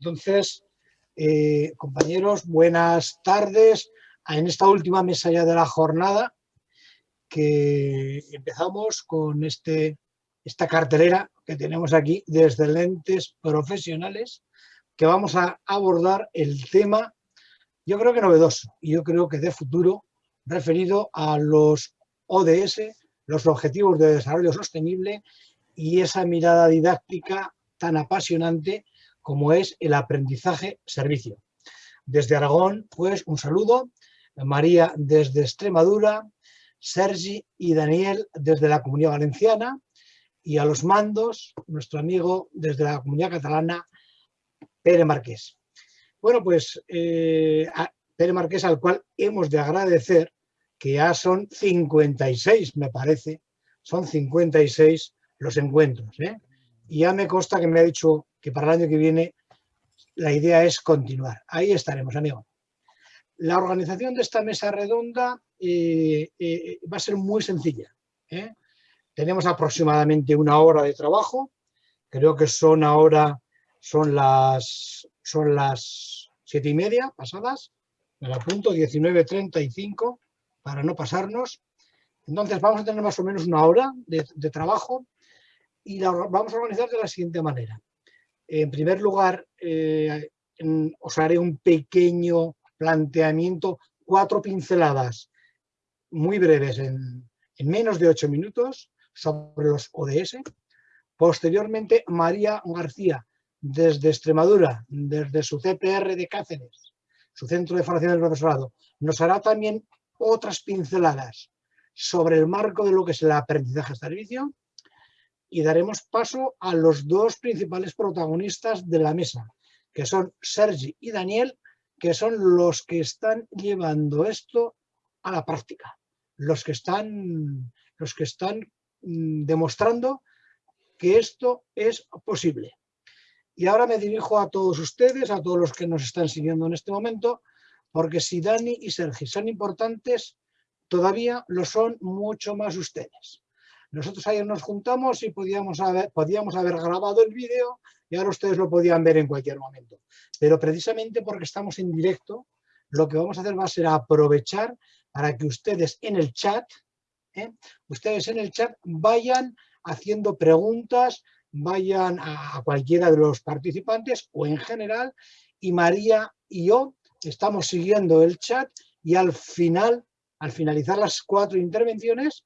Entonces, eh, compañeros, buenas tardes. En esta última mesa ya de la jornada que empezamos con este, esta cartelera que tenemos aquí desde lentes profesionales que vamos a abordar el tema, yo creo que novedoso y yo creo que de futuro referido a los ODS, los Objetivos de Desarrollo Sostenible y esa mirada didáctica tan apasionante como es el aprendizaje-servicio. Desde Aragón, pues un saludo, María desde Extremadura, Sergi y Daniel desde la Comunidad Valenciana y a los mandos, nuestro amigo desde la Comunidad Catalana, Pere Marqués. Bueno, pues eh, Pere Marqués al cual hemos de agradecer que ya son 56, me parece, son 56 los encuentros. ¿eh? Y ya me consta que me ha dicho que para el año que viene la idea es continuar. Ahí estaremos, amigo. La organización de esta mesa redonda eh, eh, va a ser muy sencilla. Tenemos aproximadamente una hora de trabajo. Creo que son ahora son las, son las siete y media pasadas. Me la apunto, 19.35 para no pasarnos. Entonces vamos a tener más o menos una hora de, trabajo y la vamos a organizar de la siguiente manera. En primer lugar, eh, os haré un pequeño planteamiento, cuatro pinceladas muy breves, en, en menos de ocho minutos, sobre los ODS. Posteriormente, María García, desde Extremadura, desde su CPR de Cáceres, su Centro de Formación del Profesorado, nos hará también otras pinceladas sobre el marco de lo que es el aprendizaje servicio y daremos paso a los dos principales protagonistas de la mesa, que son Sergi y Daniel, que son los que están llevando esto a la práctica, los que están, los que están mm, demostrando que esto es posible. Y ahora me dirijo a todos ustedes, a todos los que nos están siguiendo en este momento, porque si Dani y Sergi son importantes, todavía lo son mucho más ustedes. Nosotros ayer nos juntamos y podíamos haber, podíamos haber grabado el vídeo y ahora ustedes lo podían ver en cualquier momento. Pero precisamente porque estamos en directo, lo que vamos a hacer va a ser aprovechar para que ustedes en el chat, ¿eh? ustedes en el chat vayan haciendo preguntas, vayan a cualquiera de los participantes o en general, y María y yo estamos siguiendo el chat y al final, al finalizar las cuatro intervenciones,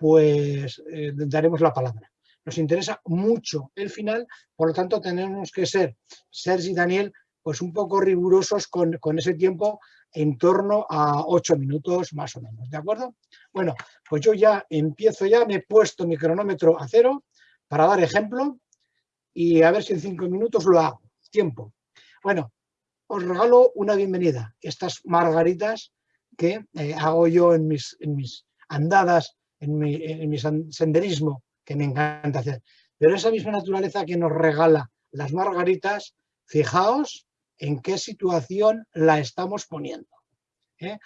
pues eh, daremos la palabra. Nos interesa mucho el final, por lo tanto tenemos que ser, Sergi y Daniel, pues un poco rigurosos con, con ese tiempo en torno a ocho minutos más o menos, ¿de acuerdo? Bueno, pues yo ya empiezo ya, me he puesto mi cronómetro a cero para dar ejemplo y a ver si en cinco minutos lo hago. Tiempo. Bueno, os regalo una bienvenida. Estas margaritas que eh, hago yo en mis, en mis andadas, en mi, en mi, senderismo, que me encanta hacer. Pero esa misma naturaleza que nos regala las margaritas, fijaos en qué situación la estamos poniendo. ¿eh?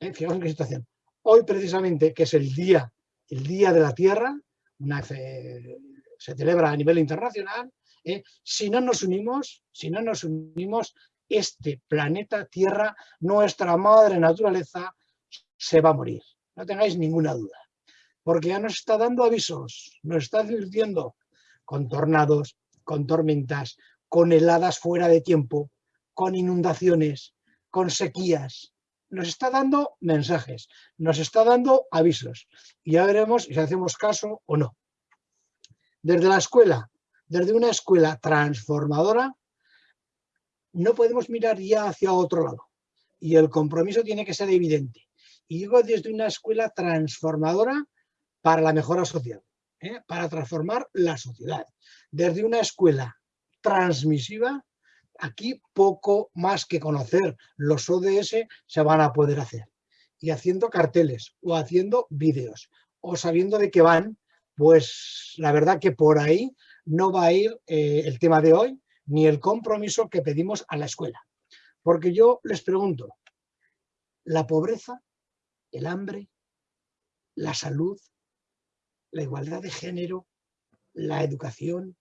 ¿Eh? Fijaos en qué situación. Hoy precisamente, que es el día, el día de la Tierra, se celebra a nivel internacional, si no nos unimos, si no nos unimos, este planeta Tierra, nuestra madre naturaleza, se va a morir. No tengáis ninguna duda. Porque ya nos está dando avisos, nos está advirtiendo con tornados, con tormentas, con heladas fuera de tiempo, con inundaciones, con sequías. Nos está dando mensajes, nos está dando avisos. Y ya veremos si hacemos caso o no. Desde la escuela, desde una escuela transformadora, no podemos mirar ya hacia otro lado. Y el compromiso tiene que ser evidente. Y digo desde una escuela transformadora para la mejora social, ¿eh? para transformar la sociedad. Desde una escuela transmisiva, aquí poco más que conocer los ODS se van a poder hacer. Y haciendo carteles o haciendo vídeos o sabiendo de qué van, pues la verdad que por ahí no va a ir eh, el tema de hoy, ni el compromiso que pedimos a la escuela. Porque yo les pregunto, la pobreza, el hambre, la salud, la igualdad de género, la educación,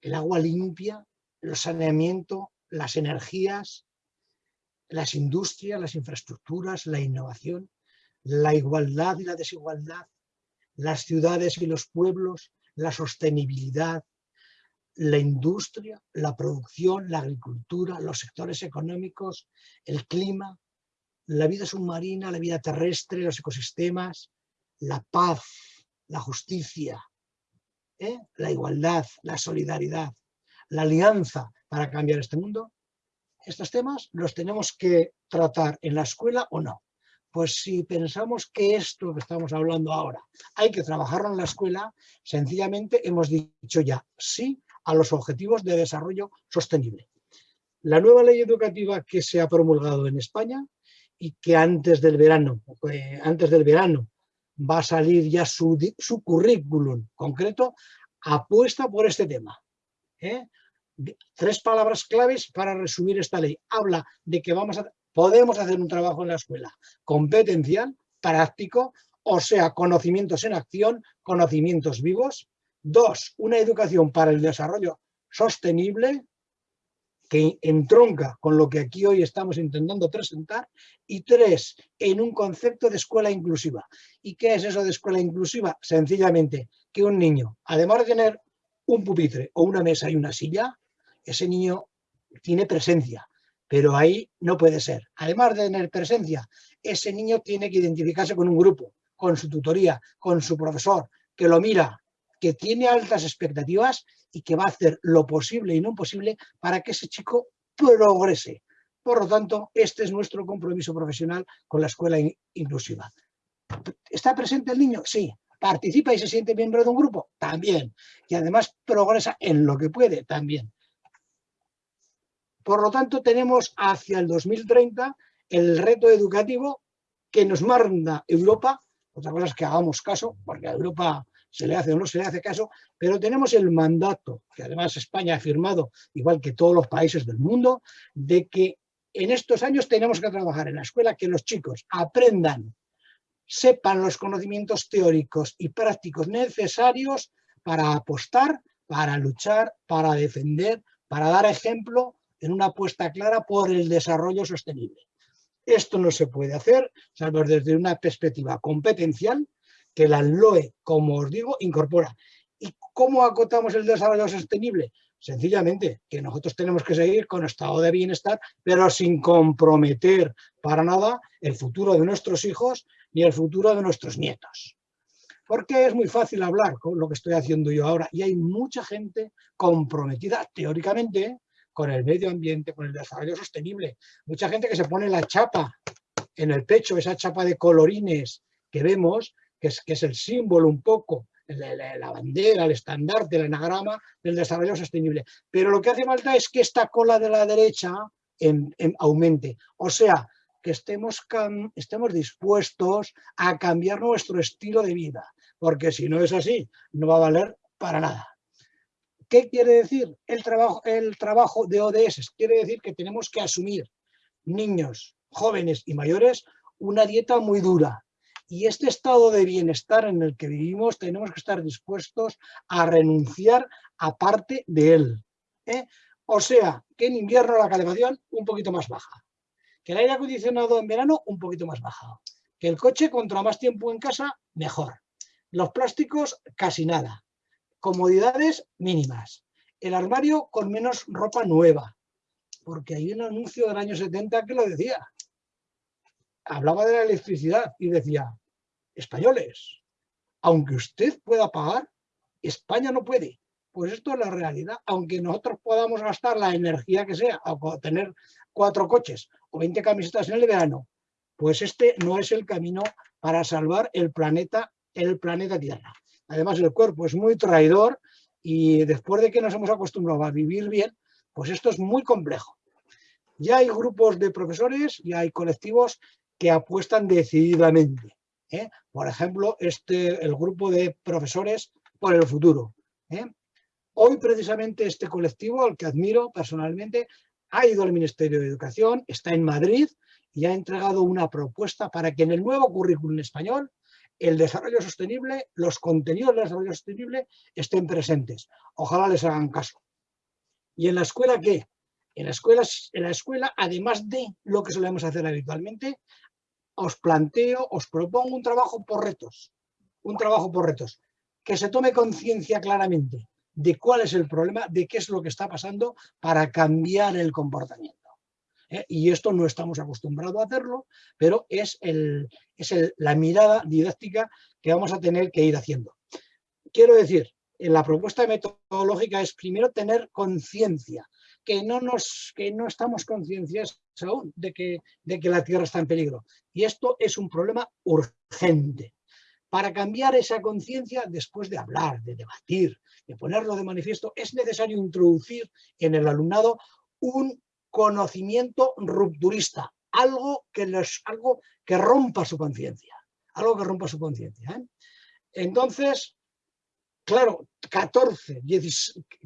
el agua limpia, el saneamiento, las energías, las industrias, las infraestructuras, la innovación, la igualdad y la desigualdad, las ciudades y los pueblos, la sostenibilidad, la industria, la producción, la agricultura, los sectores económicos, el clima, la vida submarina, la vida terrestre, los ecosistemas, la paz, la justicia, ¿eh? la igualdad, la solidaridad, la alianza para cambiar este mundo, estos temas los tenemos que tratar en la escuela o no. Pues si pensamos que esto que estamos hablando ahora hay que trabajarlo en la escuela, sencillamente hemos dicho ya sí a los objetivos de desarrollo sostenible. La nueva ley educativa que se ha promulgado en España y que antes del verano, eh, antes del verano va a salir ya su, currículum concreto, apuesta por este tema. ¿eh? Tres palabras claves para resumir esta ley. Habla de que vamos a, podemos hacer un trabajo en la escuela competencial, práctico, o sea, conocimientos en acción, conocimientos vivos. Dos, una educación para el desarrollo sostenible, que entronca con lo que aquí hoy estamos intentando presentar, y tres, en un concepto de escuela inclusiva. ¿Y qué es eso de escuela inclusiva? Sencillamente que un niño, además de tener un pupitre o una mesa y una silla, ese niño tiene presencia, pero ahí no puede ser. Además de tener presencia, ese niño tiene que identificarse con un grupo, con su tutoría, con su profesor, que lo mira, que tiene altas expectativas y que va a hacer lo posible y no imposible para que ese chico progrese. Por lo tanto, este es nuestro compromiso profesional con la escuela inclusiva. ¿Está presente el niño? Sí. ¿Participa y se siente miembro de un grupo? También. Y además progresa en lo que puede también. Por lo tanto, tenemos hacia el 2030 el reto educativo que nos manda Europa. Otra cosa es que hagamos caso, porque Europa se le hace o no se le hace caso, pero tenemos el mandato, que además España ha firmado, igual que todos los países del mundo, de que en estos años tenemos que trabajar en la escuela, que los chicos aprendan, sepan los conocimientos teóricos y prácticos necesarios para apostar, para luchar, para defender, para dar ejemplo en una apuesta clara por el desarrollo sostenible. Esto no se puede hacer, salvo desde una perspectiva competencial, que la LOE, como os digo, incorpora. ¿Y cómo acotamos el desarrollo sostenible? Sencillamente, que nosotros tenemos que seguir con estado de bienestar, pero sin comprometer para nada el futuro de nuestros hijos ni el futuro de nuestros nietos. Porque es muy fácil hablar con lo que estoy haciendo yo ahora y hay mucha gente comprometida teóricamente con el medio ambiente, con el desarrollo sostenible. Mucha gente que se pone la chapa en el pecho, esa chapa de colorines que vemos, que es, el símbolo un poco, la, bandera, el estandarte, el anagrama del desarrollo sostenible. Pero lo que hace falta es que esta cola de la derecha en, en aumente. O sea, que estemos, estemos dispuestos a cambiar nuestro estilo de vida, porque si no es así, no va a valer para nada. ¿Qué quiere decir el trabajo, el trabajo de ODS? Quiere decir que tenemos que asumir, niños, jóvenes y mayores, una dieta muy dura. Y este estado de bienestar en el que vivimos tenemos que estar dispuestos a renunciar a parte de él. ¿eh? O sea, que en invierno la calefacción un poquito más baja, que el aire acondicionado en verano un poquito más baja, que el coche contra más tiempo en casa, mejor. Los plásticos, casi nada comodidades mínimas, el armario con menos ropa nueva, porque hay un anuncio del año 70 que lo decía. Hablaba de la electricidad y decía, españoles, aunque usted pueda pagar, España no puede. Pues esto es la realidad. Aunque nosotros podamos gastar la energía que sea, o tener cuatro coches o 20 camisetas en el verano, pues este no es el camino para salvar el planeta, el planeta Tierra. Además el cuerpo es muy traidor y después de que nos hemos acostumbrado a vivir bien, pues esto es muy complejo. Ya hay grupos de profesores, ya hay colectivos que apuestan decididamente. ¿eh? Por ejemplo, este, el grupo de profesores por el futuro. ¿eh? Hoy precisamente este colectivo, al que admiro personalmente, ha ido al Ministerio de Educación, está en Madrid y ha entregado una propuesta para que en el nuevo currículum español el desarrollo sostenible, los contenidos del desarrollo sostenible estén presentes. Ojalá les hagan caso. ¿Y en la escuela qué? En la, escuela, además de lo que solemos hacer habitualmente, os planteo, os propongo un trabajo por retos. Un trabajo por retos. Que se tome conciencia claramente de cuál es el problema, de qué es lo que está pasando para cambiar el comportamiento. ¿eh? Y esto no estamos acostumbrados a hacerlo, pero es, el, es la mirada didáctica que vamos a tener que ir haciendo. Quiero decir, en la propuesta metodológica es primero tener conciencia, que no, nos, que no estamos concienciados aún de que, de que la Tierra está en peligro. Y esto es un problema urgente. Para cambiar esa conciencia, después de hablar, de debatir, de ponerlo de manifiesto, es necesario introducir en el alumnado un conocimiento rupturista, algo que, les, algo que rompa su conciencia, algo que rompa su conciencia. ¿eh? Entonces, claro, 14,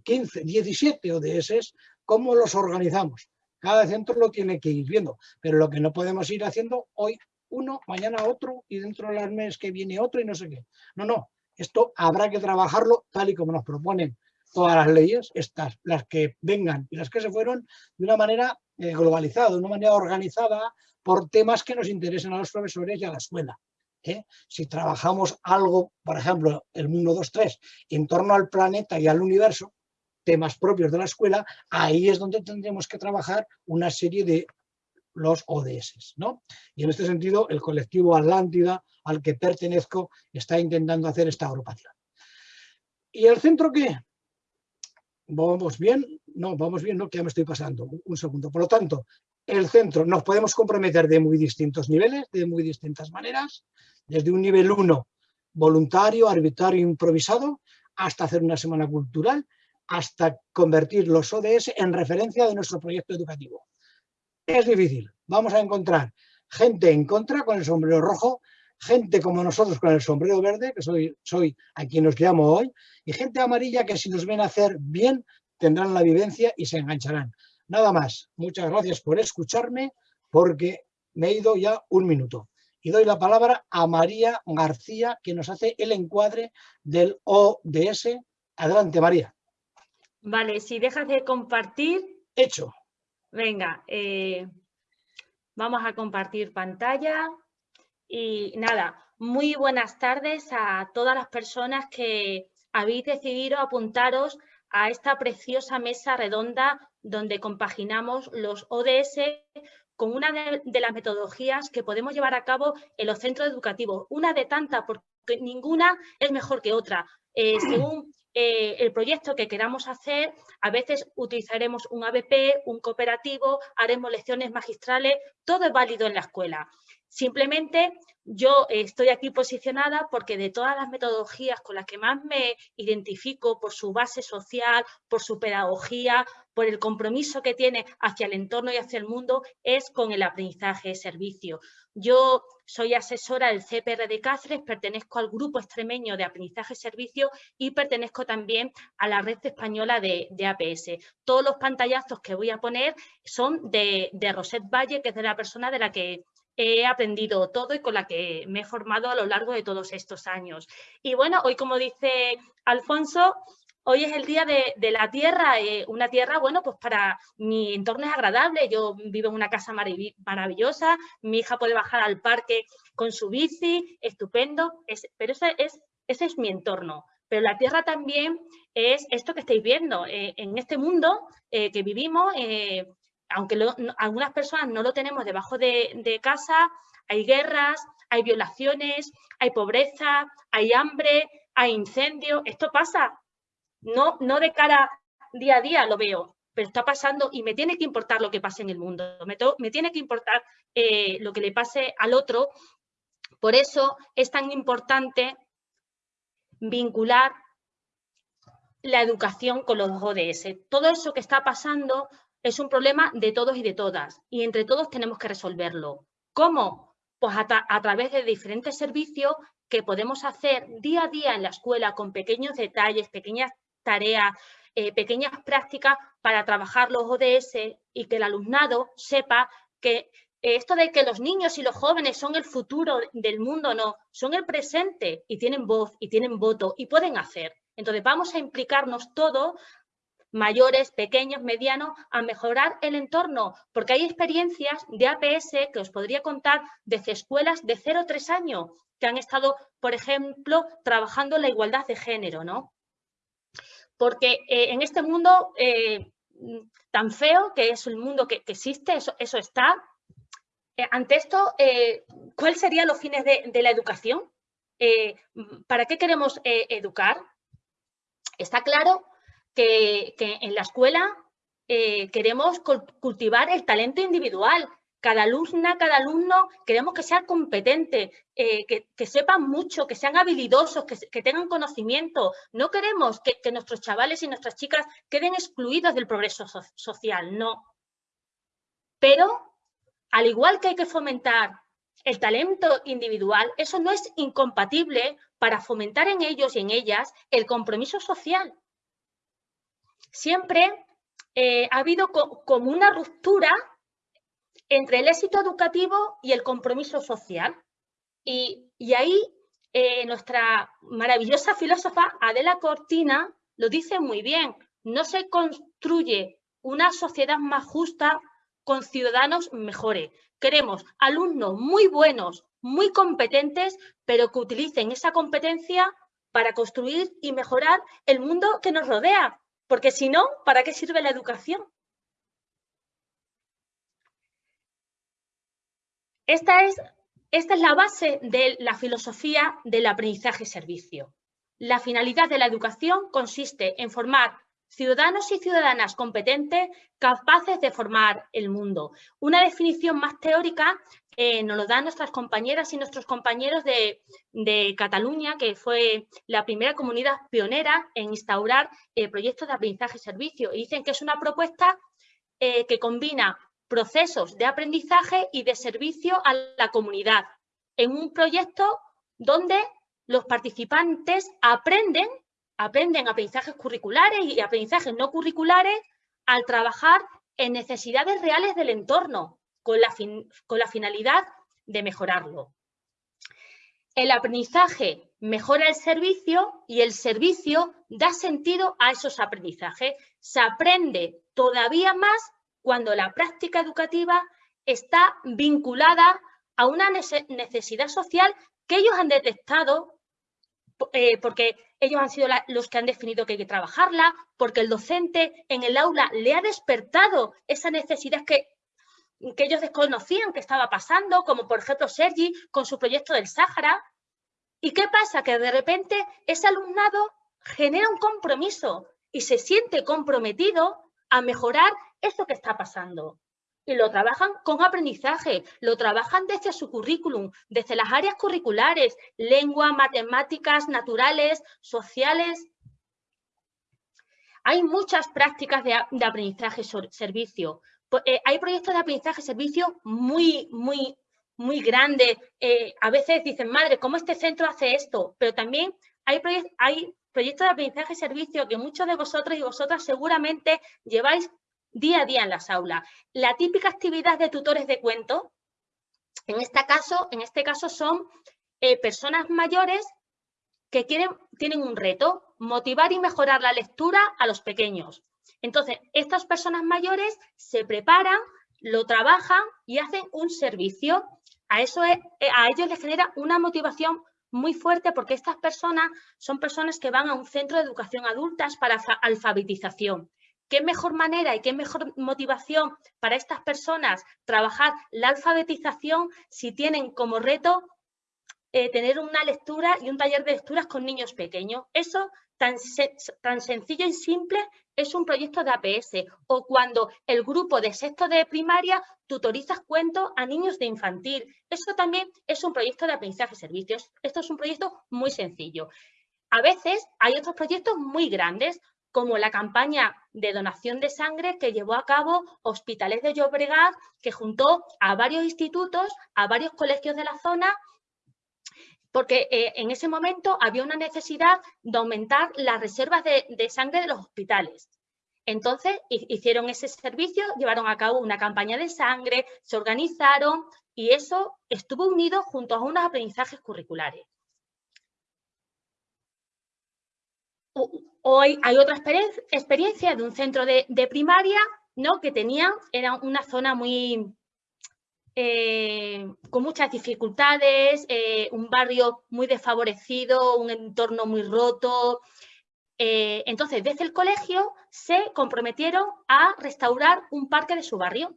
15, 17 ODS, ¿cómo los organizamos? Cada centro lo tiene que ir viendo, pero lo que no podemos ir haciendo hoy uno, mañana otro y dentro del mes que viene otro y no sé qué. No, no, esto habrá que trabajarlo tal y como nos proponen todas las leyes, estas, las que vengan y las que se fueron, de una manera eh, globalizada, de una manera organizada por temas que nos interesen a los profesores y a la escuela. ¿eh? Si trabajamos algo, por ejemplo, el mundo 2.3, en torno al planeta y al universo, temas propios de la escuela, ahí es donde tendremos que trabajar una serie de los ODS. ¿no? Y en este sentido, el colectivo Atlántida, al que pertenezco, está intentando hacer esta agrupación. ¿Y el centro qué? ¿Vamos bien? No, vamos bien, no, que ya me estoy pasando. Un segundo. Por lo tanto, el centro nos podemos comprometer de muy distintos niveles, de muy distintas maneras, desde un nivel 1 voluntario, arbitrario, improvisado, hasta hacer una semana cultural, hasta convertir los ODS en referencia de nuestro proyecto educativo. Es difícil. Vamos a encontrar gente en contra con el sombrero rojo, gente como nosotros con el sombrero verde, que soy, a quien os llamo hoy, y gente amarilla que si nos ven hacer bien tendrán la vivencia y se engancharán. Nada más. Muchas gracias por escucharme porque me he ido ya un minuto. Y doy la palabra a María García, que nos hace el encuadre del ODS. Adelante, María. Vale, si dejas de compartir... Hecho. Venga, eh, vamos a compartir pantalla. Y nada, muy buenas tardes a todas las personas que habéis decidido apuntaros a esta preciosa mesa redonda donde compaginamos los ODS con una de, las metodologías que podemos llevar a cabo en los centros educativos. Una de tantas, porque ninguna es mejor que otra. Eh, según eh, el proyecto que queramos hacer, a veces utilizaremos un ABP, un cooperativo, haremos lecciones magistrales, todo es válido en la escuela. Simplemente yo estoy aquí posicionada porque de todas las metodologías con las que más me identifico por su base social, por su pedagogía, por el compromiso que tiene hacia el entorno y hacia el mundo, es con el aprendizaje de servicio. Yo soy asesora del CPR de Cáceres, pertenezco al grupo extremeño de aprendizaje servicio y pertenezco también a la red española de, APS. Todos los pantallazos que voy a poner son de, de Rosette Valle, que es de la persona de la que he aprendido todo y con la que me he formado a lo largo de todos estos años. Y bueno, hoy como dice Alfonso, hoy es el día de, la tierra, eh, una tierra, bueno, pues para mi entorno es agradable, yo vivo en una casa maravillosa, mi hija puede bajar al parque con su bici, estupendo, pero ese es, ese es mi entorno. Pero la tierra también es esto que estáis viendo, eh, en este mundo eh, que vivimos, aunque algunas personas no lo tenemos debajo de, casa, hay guerras, hay violaciones, hay pobreza, hay hambre, hay incendios. Esto pasa, no, no de cara día a día lo veo, pero está pasando y me tiene que importar lo que pase en el mundo, me, tiene que importar eh, lo que le pase al otro. Por eso es tan importante vincular la educación con los ODS. Todo eso que está pasando es un problema de todos y de todas y entre todos tenemos que resolverlo. ¿Cómo? Pues a, través de diferentes servicios que podemos hacer día a día en la escuela con pequeños detalles, pequeñas tareas, eh, pequeñas prácticas para trabajar los ODS y que el alumnado sepa que esto de que los niños y los jóvenes son el futuro del mundo, no, son el presente y tienen voz y tienen voto y pueden hacer. Entonces vamos a implicarnos todos mayores, pequeños, medianos, a mejorar el entorno, porque hay experiencias de APS que os podría contar desde escuelas de 0 a 3 años, que han estado, por ejemplo, trabajando la igualdad de género, ¿no? Porque eh, en este mundo eh, tan feo, que es el mundo que, existe, eso, eso está, eh, ante esto, ¿cuáles serían los fines de, la educación? ¿Para qué queremos educar? Está claro que, en la escuela queremos cultivar el talento individual, cada alumna, cada alumno, queremos que sea competente, eh, que, sepan mucho, que sean habilidosos, que, tengan conocimiento. No queremos que, nuestros chavales y nuestras chicas queden excluidos del progreso social, no. Pero, al igual que hay que fomentar el talento individual, eso no es incompatible para fomentar en ellos y en ellas el compromiso social. Siempre eh, ha habido como una ruptura entre el éxito educativo y el compromiso social. Y, ahí eh, nuestra maravillosa filósofa Adela Cortina lo dice muy bien, no se construye una sociedad más justa con ciudadanos mejores. Queremos alumnos muy buenos, muy competentes, pero que utilicen esa competencia para construir y mejorar el mundo que nos rodea. Porque si no, ¿para qué sirve la educación? Esta es, esta es la base de la filosofía del aprendizaje-servicio. La finalidad de la educación consiste en formar ciudadanos y ciudadanas competentes capaces de formar el mundo. Una definición más teórica eh, nos lo dan nuestras compañeras y nuestros compañeros de, Cataluña, que fue la primera comunidad pionera en instaurar eh, proyectos de aprendizaje-servicio. Y dicen que es una propuesta eh, que combina procesos de aprendizaje y de servicio a la comunidad en un proyecto donde los participantes aprenden, aprenden aprendizajes curriculares y aprendizajes no curriculares al trabajar en necesidades reales del entorno con la, con la finalidad de mejorarlo. El aprendizaje mejora el servicio y el servicio da sentido a esos aprendizajes. Se aprende todavía más cuando la práctica educativa está vinculada a una necesidad social que ellos han detectado eh, porque ellos han sido los que han definido que hay que trabajarla, porque el docente en el aula le ha despertado esa necesidad que, ellos desconocían que estaba pasando, como por ejemplo Sergi con su proyecto del Sáhara. ¿Y qué pasa? Que de repente ese alumnado genera un compromiso y se siente comprometido a mejorar eso que está pasando. Y lo trabajan con aprendizaje, lo trabajan desde su currículum, desde las áreas curriculares, lengua, matemáticas, naturales, sociales. Hay muchas prácticas de, aprendizaje servicio. Eh, hay proyectos de aprendizaje servicio muy, muy, muy grandes. Eh, a veces dicen, madre, ¿cómo este centro hace esto? Pero también hay, hay proyectos de aprendizaje servicio que muchos de vosotros y vosotras seguramente lleváis día a día en las aulas. La típica actividad de tutores de cuento, en este caso, en este caso son eh, personas mayores que quieren, tienen un reto, motivar y mejorar la lectura a los pequeños. Entonces, estas personas mayores se preparan, lo trabajan y hacen un servicio. A, eso eh, a ellos les genera una motivación muy fuerte porque estas personas son personas que van a un centro de educación adultas para alfabetización. ¿Qué mejor manera y qué mejor motivación para estas personas trabajar la alfabetización si tienen como reto eh, tener una lectura y un taller de lecturas con niños pequeños? Eso tan, sencillo y simple es un proyecto de APS o cuando el grupo de sexto de primaria tutorizas cuentos a niños de infantil. Eso también es un proyecto de aprendizaje de servicios. Esto es un proyecto muy sencillo. A veces hay otros proyectos muy grandes, como la campaña de donación de sangre que llevó a cabo Hospitales de Llobregat, que juntó a varios institutos, a varios colegios de la zona, porque eh, en ese momento había una necesidad de aumentar las reservas de, de sangre de los hospitales. Entonces hicieron ese servicio, llevaron a cabo una campaña de sangre, se organizaron y eso estuvo unido junto a unos aprendizajes curriculares. O, hay, otra experiencia de un centro de, primaria ¿no? que tenía, era una zona muy, eh, con muchas dificultades, eh, un barrio muy desfavorecido, un entorno muy roto. Eh, entonces, desde el colegio se comprometieron a restaurar un parque de su barrio.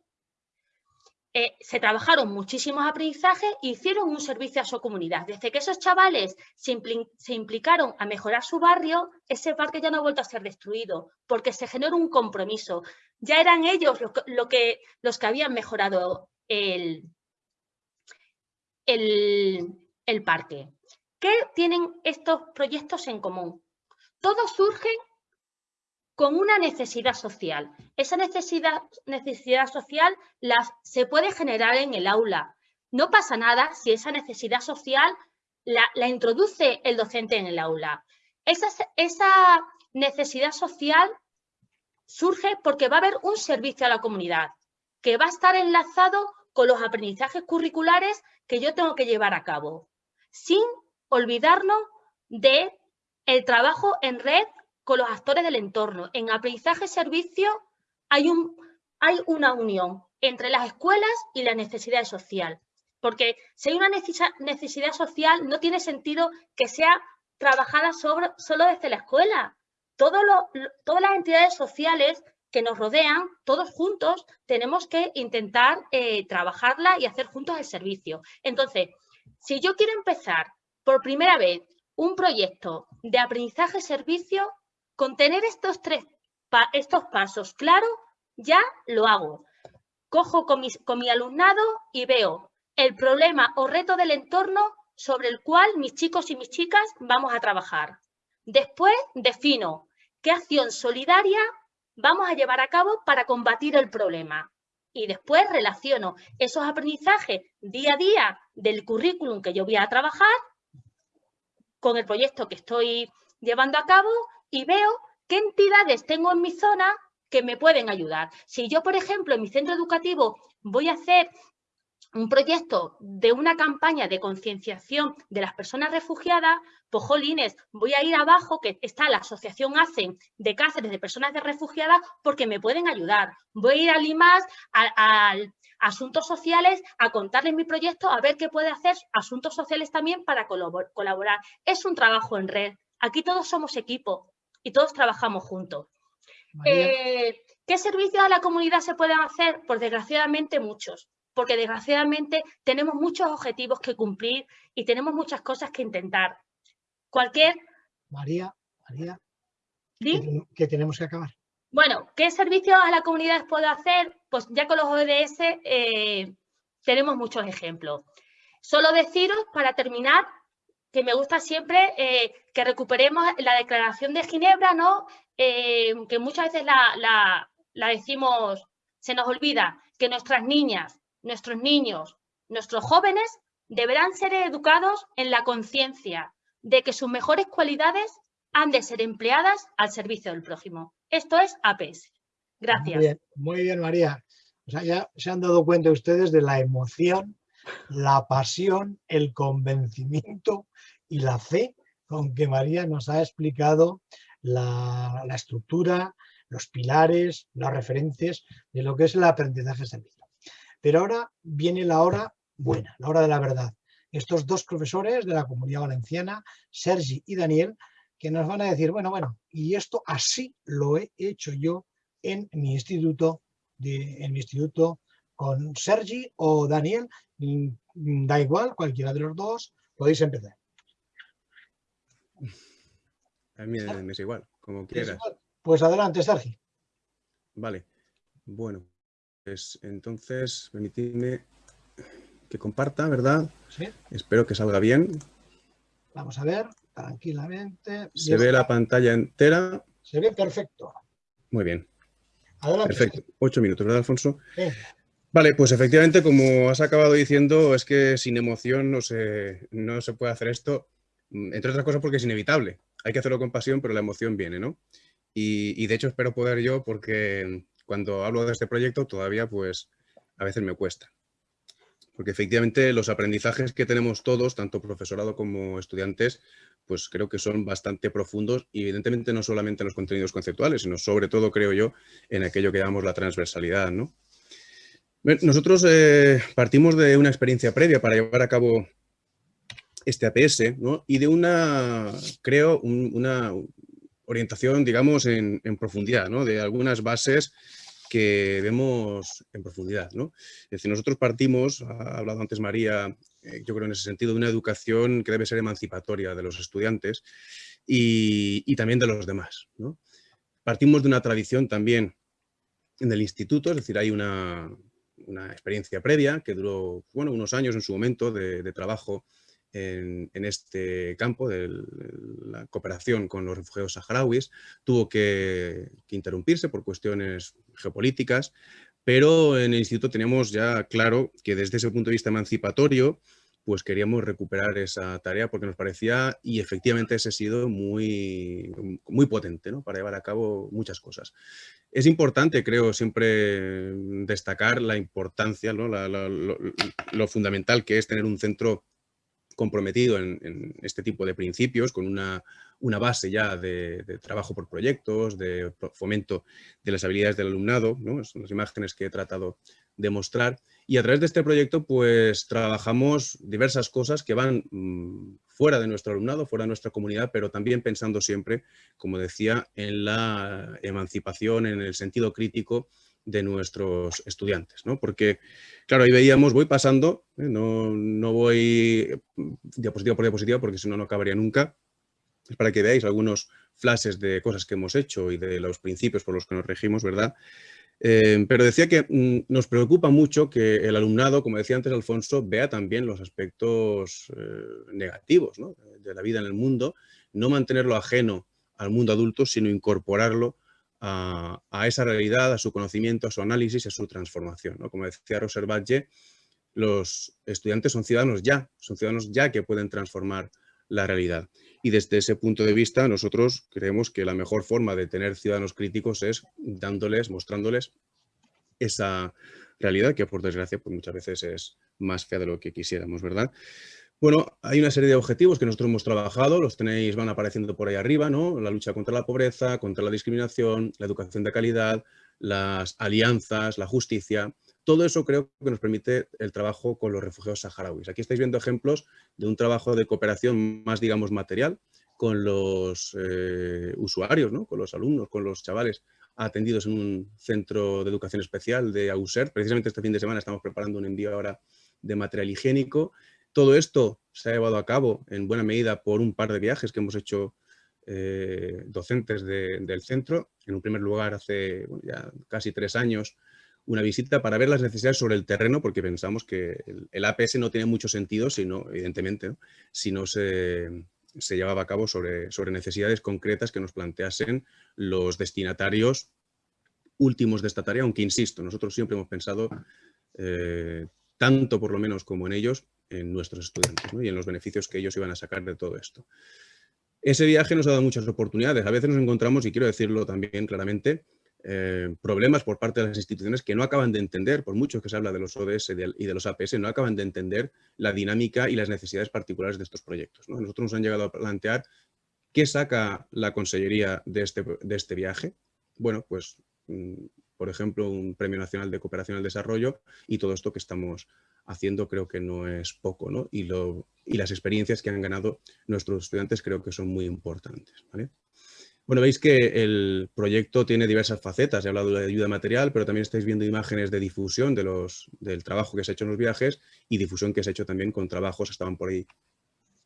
Eh, se trabajaron muchísimos aprendizajes e hicieron un servicio a su comunidad. Desde que esos chavales se, implicaron a mejorar su barrio, ese parque ya no ha vuelto a ser destruido, porque se generó un compromiso. Ya eran ellos lo, que, los que habían mejorado el, el parque. ¿Qué tienen estos proyectos en común? Todos surgen con una necesidad social. Esa necesidad, necesidad social se puede generar en el aula. No pasa nada si esa necesidad social la, introduce el docente en el aula. Esa, esa necesidad social surge porque va a haber un servicio a la comunidad que va a estar enlazado con los aprendizajes curriculares que yo tengo que llevar a cabo, sin olvidarnos de el trabajo en red con los actores del entorno. En aprendizaje-servicio hay, un, hay una unión entre las escuelas y la necesidad social. Porque si hay una necesidad social, no tiene sentido que sea trabajada sobre, solo desde la escuela. todas las entidades sociales que nos rodean, todos juntos, tenemos que intentar eh, trabajarla y hacer juntos el servicio. Entonces, si yo quiero empezar por primera vez un proyecto de aprendizaje-servicio, con tener estos tres estos pasos claros, ya lo hago. Cojo con, con mi alumnado y veo el problema o reto del entorno sobre el cual mis chicos y mis chicas vamos a trabajar. Después defino qué acción solidaria vamos a llevar a cabo para combatir el problema. Y después relaciono esos aprendizajes día a día del currículum que yo voy a trabajar con el proyecto que estoy llevando a cabo y veo qué entidades tengo en mi zona que me pueden ayudar. Si yo, por ejemplo, en mi centro educativo voy a hacer un proyecto de una campaña de concienciación de las personas refugiadas, pues jolines, voy a ir abajo, que está la asociación ACEN de Cáceres de personas de refugiadas, porque me pueden ayudar. Voy a ir a Limas, a, asuntos sociales, a contarles mi proyecto, a ver qué puede hacer asuntos sociales también para colaborar. Es un trabajo en red. Aquí todos somos equipo y todos trabajamos juntos. Eh, ¿Qué servicios a la comunidad se pueden hacer? Pues desgraciadamente muchos, porque desgraciadamente tenemos muchos objetivos que cumplir y tenemos muchas cosas que intentar. Cualquier... María, María, ¿qué tenemos que acabar? Bueno, ¿qué servicios a la comunidad puedo hacer? Pues ya con los ODS eh, tenemos muchos ejemplos. Solo deciros, para terminar, que me gusta siempre eh, que recuperemos la Declaración de Ginebra, ¿no? Eh, que muchas veces la, decimos, se nos olvida, que nuestras niñas, nuestros niños, nuestros jóvenes deberán ser educados en la conciencia de que sus mejores cualidades han de ser empleadas al servicio del prójimo. Esto es APS. Gracias. Muy bien, muy bien María. O sea, ya se han dado cuenta ustedes de la emoción la pasión, el convencimiento y la fe con que María nos ha explicado la, estructura, los pilares, las referencias de lo que es el aprendizaje servicio. Pero ahora viene la hora buena, la hora de la verdad. Estos dos profesores de la Comunidad Valenciana, Sergi y Daniel, que nos van a decir, bueno, bueno, y esto así lo he hecho yo en mi instituto, en mi instituto con Sergi o Daniel, mm, da igual, cualquiera de los dos, podéis empezar. A mí me es igual, como quieras. Pues adelante, Sergi. Vale, bueno, pues entonces permitidme que comparta, ¿verdad? Sí. Espero que salga bien. Vamos a ver, tranquilamente. ¿Se ve la pantalla entera? Se ve perfecto. Muy bien. Adelante. Perfecto. Ocho minutos, ¿verdad, Alfonso? Sí. Vale, pues efectivamente, como has acabado diciendo, es que sin emoción no se, no se puede hacer esto, mm, entre otras cosas porque es inevitable. Hay que hacerlo con pasión, pero la emoción viene, ¿no? Y, de hecho espero poder yo, porque cuando hablo de este proyecto todavía, pues, a veces me cuesta. porque efectivamente los aprendizajes que tenemos todos, tanto profesorado como estudiantes, pues creo que son bastante profundos y evidentemente no solamente en los contenidos conceptuales, sino sobre todo, creo yo, en aquello que llamamos la transversalidad. ¿no? Nosotros eh, partimos de una experiencia previa para llevar a cabo este APS ¿no? y de una, creo, una orientación, digamos, en, profundidad, ¿no? de algunas bases que vemos en profundidad. ¿no? Es decir, nosotros partimos, ha hablado antes María, eh, yo creo en ese sentido, de una educación que debe ser emancipatoria de los estudiantes y, también de los demás. ¿no? Partimos de una tradición también en el instituto, es decir, hay una, una experiencia previa que duró bueno, unos años en su momento de, trabajo en, este campo de la cooperación con los refugiados saharauis. Tuvo que, interrumpirse por cuestiones geopolíticas, pero en el instituto teníamos ya claro que desde ese punto de vista emancipatorio, pues queríamos recuperar esa tarea porque nos parecía, y efectivamente ese ha sido muy, muy potente ¿no? para llevar a cabo muchas cosas. Es importante, creo, siempre destacar la importancia, ¿no? lo, fundamental que es tener un centro comprometido en, este tipo de principios, con una, una base ya de, trabajo por proyectos, de fomento de las habilidades del alumnado, ¿no? son las imágenes que he tratado de mostrar. Y a través de este proyecto, pues trabajamos diversas cosas que van mm, fuera de nuestro alumnado, fuera de nuestra comunidad, pero también pensando siempre, como decía, en la emancipación, en el sentido crítico de nuestros estudiantes, ¿no? Porque, claro, ahí veíamos, voy pasando, ¿eh? no, no, voy diapositiva por diapositiva porque si no, no acabaría nunca. Es para que veáis algunos flashes de cosas que hemos hecho y de los principios por los que nos regimos, ¿verdad? Eh, pero decía que mm, nos preocupa mucho que el alumnado, como decía antes Alfonso, vea también los aspectos eh, negativos ¿no? de la vida en el mundo, no mantenerlo ajeno al mundo adulto, sino incorporarlo a, esa realidad, a su conocimiento, a su análisis a su transformación. Como decía Roser Badge, los estudiantes son ciudadanos ya, son ciudadanos ya que pueden transformar la realidad. Y desde ese punto de vista nosotros creemos que la mejor forma de tener ciudadanos críticos es dándoles, mostrándoles esa realidad que por desgracia pues muchas veces es más fea de lo que quisiéramos, ¿verdad? Bueno, hay una serie de objetivos que nosotros hemos trabajado, los tenéis, van apareciendo por ahí arriba, ¿no? La lucha contra la pobreza, contra la discriminación, la educación de calidad, las alianzas, la justicia. Todo eso creo que nos permite el trabajo con los refugiados saharauis. Aquí estáis viendo ejemplos de un trabajo de cooperación más, digamos, material con los eh, usuarios, ¿no? con los alumnos, con los chavales atendidos en un centro de educación especial de AUSER. Precisamente este fin de semana estamos preparando un envío ahora de material higiénico todo esto se ha llevado a cabo en buena medida por un par de viajes que hemos hecho eh, docentes del centro. En un primer lugar, hace ya casi tres años, una visita para ver las necesidades sobre el terreno, porque pensamos que el, APS no tiene mucho sentido, sino, evidentemente, si no se, llevaba a cabo sobre, sobre necesidades concretas que nos planteasen los destinatarios últimos de esta tarea, aunque insisto, nosotros siempre hemos pensado, eh, tanto por lo menos como en ellos, en nuestros estudiantes y en los beneficios que ellos iban a sacar de todo esto. Ese viaje nos ha dado muchas oportunidades. A veces nos encontramos, y quiero decirlo también claramente, eh, problemas por parte de las instituciones que no acaban de entender, por mucho que se habla de los ODS y de los APS, no acaban de entender la dinámica y las necesidades particulares de estos proyectos. Nosotros nos han llegado a plantear qué saca la Consellería de este, este viaje. Bueno, pues, mm, por ejemplo, un Premio Nacional de Cooperación al Desarrollo y todo esto que estamos haciendo creo que no es poco, ¿no? Y, y las experiencias que han ganado nuestros estudiantes creo que son muy importantes, Bueno, veis que el proyecto tiene diversas facetas. He hablado de ayuda material, pero también estáis viendo imágenes de difusión del trabajo que se ha hecho en los viajes y difusión que se ha hecho también con trabajos, estaban por ahí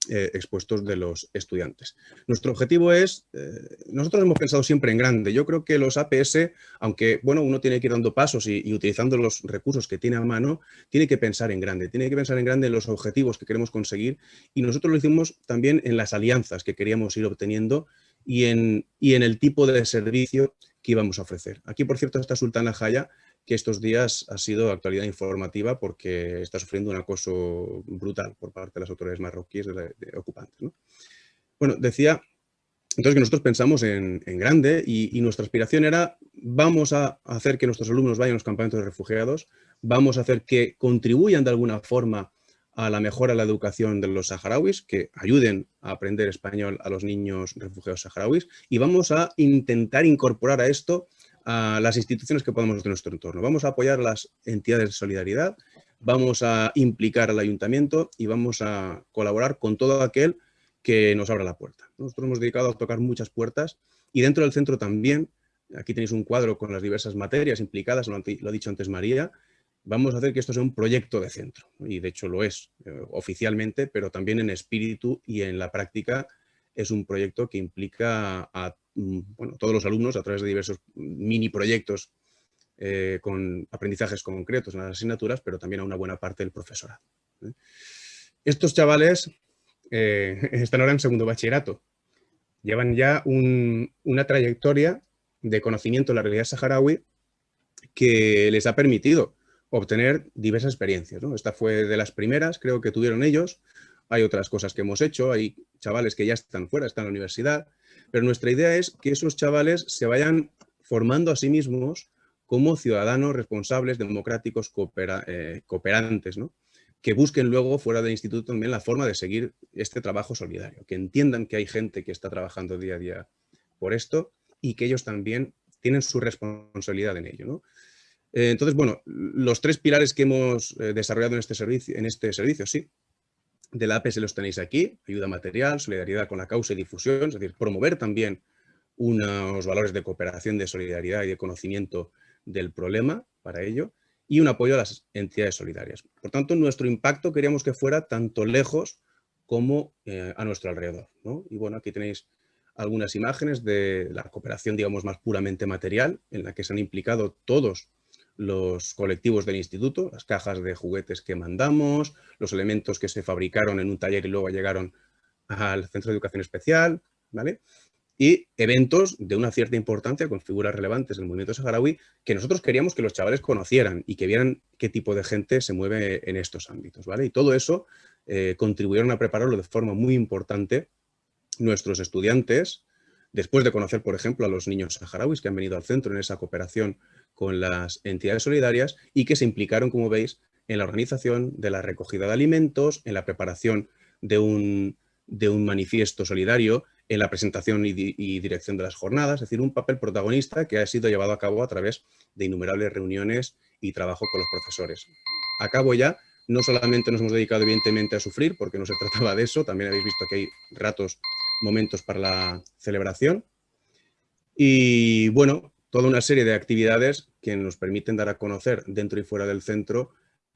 eh, expuestos de los estudiantes. Nuestro objetivo es, eh, nosotros hemos pensado siempre en grande. Yo creo que los APS, aunque bueno, uno tiene que ir dando pasos y, utilizando los recursos que tiene a mano, tiene que pensar en grande, tiene que pensar en grande en los objetivos que queremos conseguir y nosotros lo hicimos también en las alianzas que queríamos ir obteniendo y en, y en el tipo de servicio que íbamos a ofrecer. Aquí, por cierto, está Sultana Jaya, que estos días ha sido actualidad informativa porque está sufriendo un acoso brutal por parte de las autoridades marroquíes de, ocupantes. Bueno, decía entonces que nosotros pensamos en, grande y, nuestra aspiración era vamos a hacer que nuestros alumnos vayan a los campamentos de refugiados, vamos a hacer que contribuyan de alguna forma a la mejora de la educación de los saharauis, que ayuden a aprender español a los niños refugiados saharauis y vamos a intentar incorporar a esto a las instituciones que podamos de nuestro entorno. Vamos a apoyar las entidades de solidaridad, vamos a implicar al ayuntamiento y vamos a colaborar con todo aquel que nos abra la puerta. Nosotros hemos dedicado a tocar muchas puertas y dentro del centro también, aquí tenéis un cuadro con las diversas materias implicadas, lo, ha dicho antes María, vamos a hacer que esto sea un proyecto de centro, y de hecho lo es eh, oficialmente, pero también en espíritu y en la práctica es un proyecto que implica a mm, todos los alumnos a través de diversos mini proyectos eh, con aprendizajes concretos en las asignaturas, pero también a una buena parte del profesorado. ¿eh? Estos chavales están ahora en segundo bachillerato, llevan ya una trayectoria de conocimiento de la realidad saharaui que les ha permitido obtener diversas experiencias. Esta fue de las primeras, creo que tuvieron ellos. Hay otras cosas que hemos hecho, hay chavales que ya están fuera, están en la universidad, pero nuestra idea es que esos chavales se vayan formando a sí mismos como ciudadanos responsables, democráticos, eh, cooperantes, que busquen luego fuera del instituto también la forma de seguir este trabajo solidario, que entiendan que hay gente que está trabajando día a día por esto y que ellos también tienen su responsabilidad en ello. ¿no? Eh, entonces, bueno, los tres pilares que hemos eh, desarrollado en este servicio, en este servicio sí, de la APS los tenéis aquí, ayuda material, solidaridad con la causa y difusión, es decir, promover también unos valores de cooperación, de solidaridad y de conocimiento del problema para ello, y un apoyo a las entidades solidarias. Por tanto, nuestro impacto queríamos que fuera tanto lejos como eh, a nuestro alrededor. Y bueno, aquí tenéis algunas imágenes de la cooperación, digamos, más puramente material, en la que se han implicado todos los colectivos del instituto, las cajas de juguetes que mandamos, los elementos que se fabricaron en un taller y luego llegaron al Centro de Educación Especial, ¿vale? Y eventos de una cierta importancia con figuras relevantes del movimiento saharaui que nosotros queríamos que los chavales conocieran y que vieran qué tipo de gente se mueve en estos ámbitos, ¿vale? Y todo eso eh, contribuyeron a prepararlo de forma muy importante nuestros estudiantes, después de conocer, por ejemplo, a los niños saharauis que han venido al centro en esa cooperación con las entidades solidarias y que se implicaron, como veis, en la organización de la recogida de alimentos, en la preparación de un, de un manifiesto solidario, en la presentación y, dirección de las jornadas, es decir, un papel protagonista que ha sido llevado a cabo a través de innumerables reuniones y trabajo con los profesores. Acabo ya, no solamente nos hemos dedicado evidentemente a sufrir, porque no se trataba de eso, también habéis visto que hay ratos, momentos para la celebración. Y bueno, toda una serie de actividades que nos permiten dar a conocer dentro y fuera del centro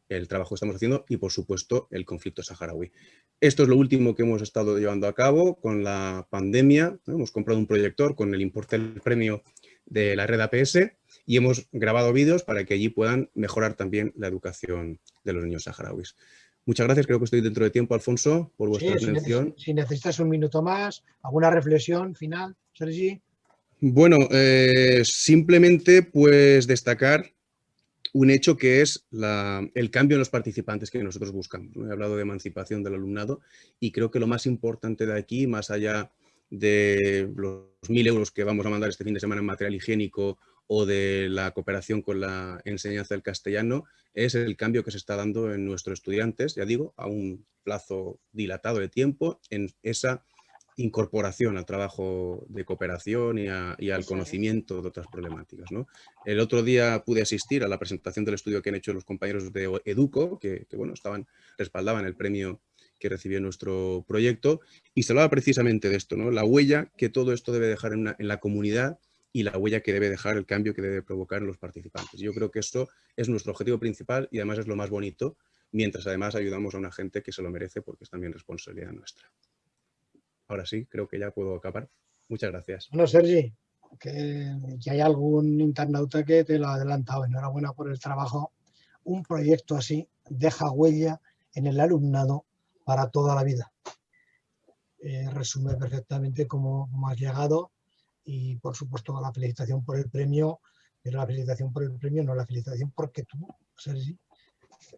el trabajo que estamos haciendo y, por supuesto, el conflicto saharaui. Esto es lo último que hemos estado llevando a cabo con la pandemia. Hemos comprado un proyector con el importe del premio de la red APS y hemos grabado vídeos para que allí puedan mejorar también la educación de los niños saharauis. Muchas gracias, creo que estoy dentro de tiempo, Alfonso, por vuestra atención. Si, necesitas un minuto más, ¿alguna reflexión final, Sergi? Bueno, eh, simplemente pues destacar un hecho que es el cambio en los participantes que nosotros buscamos. He hablado de emancipación del alumnado y creo que lo más importante de aquí, más allá de los mil euros que vamos a mandar este fin de semana en material higiénico o de la cooperación con la enseñanza del castellano, es el cambio que se está dando en nuestros estudiantes, ya digo, a un plazo dilatado de tiempo, en esa incorporación al trabajo de cooperación y, al conocimiento de otras problemáticas. ¿no? El otro día pude asistir a la presentación del estudio que han hecho los compañeros de Educo, que, bueno, estaban, respaldaban el premio que recibió nuestro proyecto, y se hablaba precisamente de esto, ¿no? la huella que todo esto debe dejar en, en, la comunidad y la huella que debe dejar el cambio que debe provocar en los participantes. Yo creo que eso es nuestro objetivo principal y además es lo más bonito, mientras además ayudamos a una gente que se lo merece porque es también responsabilidad nuestra ahora sí, creo que ya puedo acabar. Muchas gracias. Bueno, Sergi, que, hay algún internauta que te lo ha adelantado. Enhorabuena por el trabajo. Un proyecto así deja huella en el alumnado para toda la vida. Eh, resume perfectamente cómo, has llegado y por supuesto la felicitación por el premio, pero la felicitación por el premio no la felicitación porque tú, Sergi,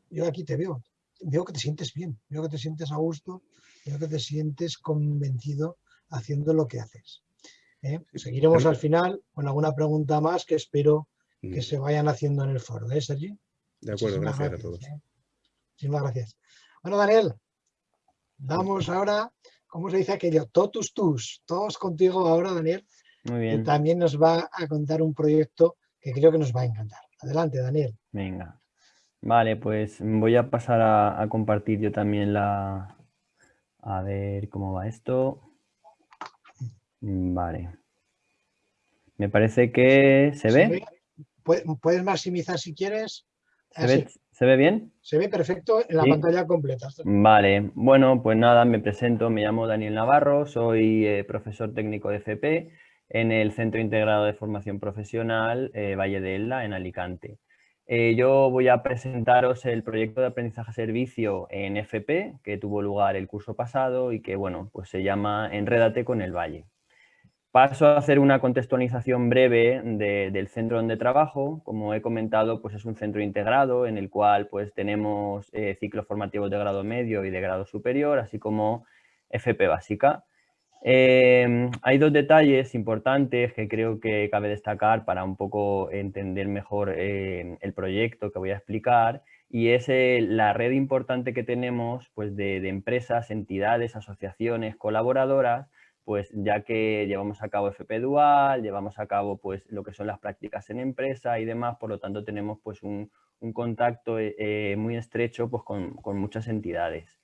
yo aquí te veo, veo que te sientes bien, veo que te sientes a gusto, veo que te sientes convencido haciendo lo que haces. ¿eh? Seguiremos al final con alguna pregunta más que espero que mm. se vayan haciendo en el foro, ¿eh, Sergi? De acuerdo, gracias, a todos. ¿eh? Muchísimas gracias. Bueno, Daniel, vamos ahora, ¿cómo se dice aquello? Totus tus, todos contigo ahora, Daniel. Muy bien. Que también nos va a contar un proyecto que creo que nos va a encantar. Adelante, Daniel. Venga. Vale, pues voy a pasar a, compartir yo también la... A ver cómo va esto. Vale. Me parece que se ve. Puedes maximizar si quieres. ¿Se ve, bien? Se ve perfecto en la pantalla completa. Vale, bueno, pues nada, me presento, me llamo Daniel Navarro, soy eh, profesor técnico de FP en el Centro Integrado de Formación Profesional eh, Valle de Elda, en Alicante. Eh, yo voy a presentaros el proyecto de aprendizaje servicio en FP que tuvo lugar el curso pasado y que bueno, pues se llama Enrédate con el Valle. Paso a hacer una contextualización breve del centro donde trabajo. Como he comentado, pues es un centro integrado en el cual pues tenemos eh, ciclos formativos de grado medio y de grado superior, así como FP básica. Em, hay dos detalles importantes que creo que cabe destacar para un poco entender mejor eh, el proyecto que voy a explicar y es eh, la red importante que tenemos pues, de, empresas, entidades, asociaciones, colaboradoras, pues ya que llevamos a cabo FP Dual, llevamos a cabo pues lo que son las prácticas en empresa y demás, por lo tanto tenemos pues un, contacto eh, muy estrecho pues, con muchas entidades.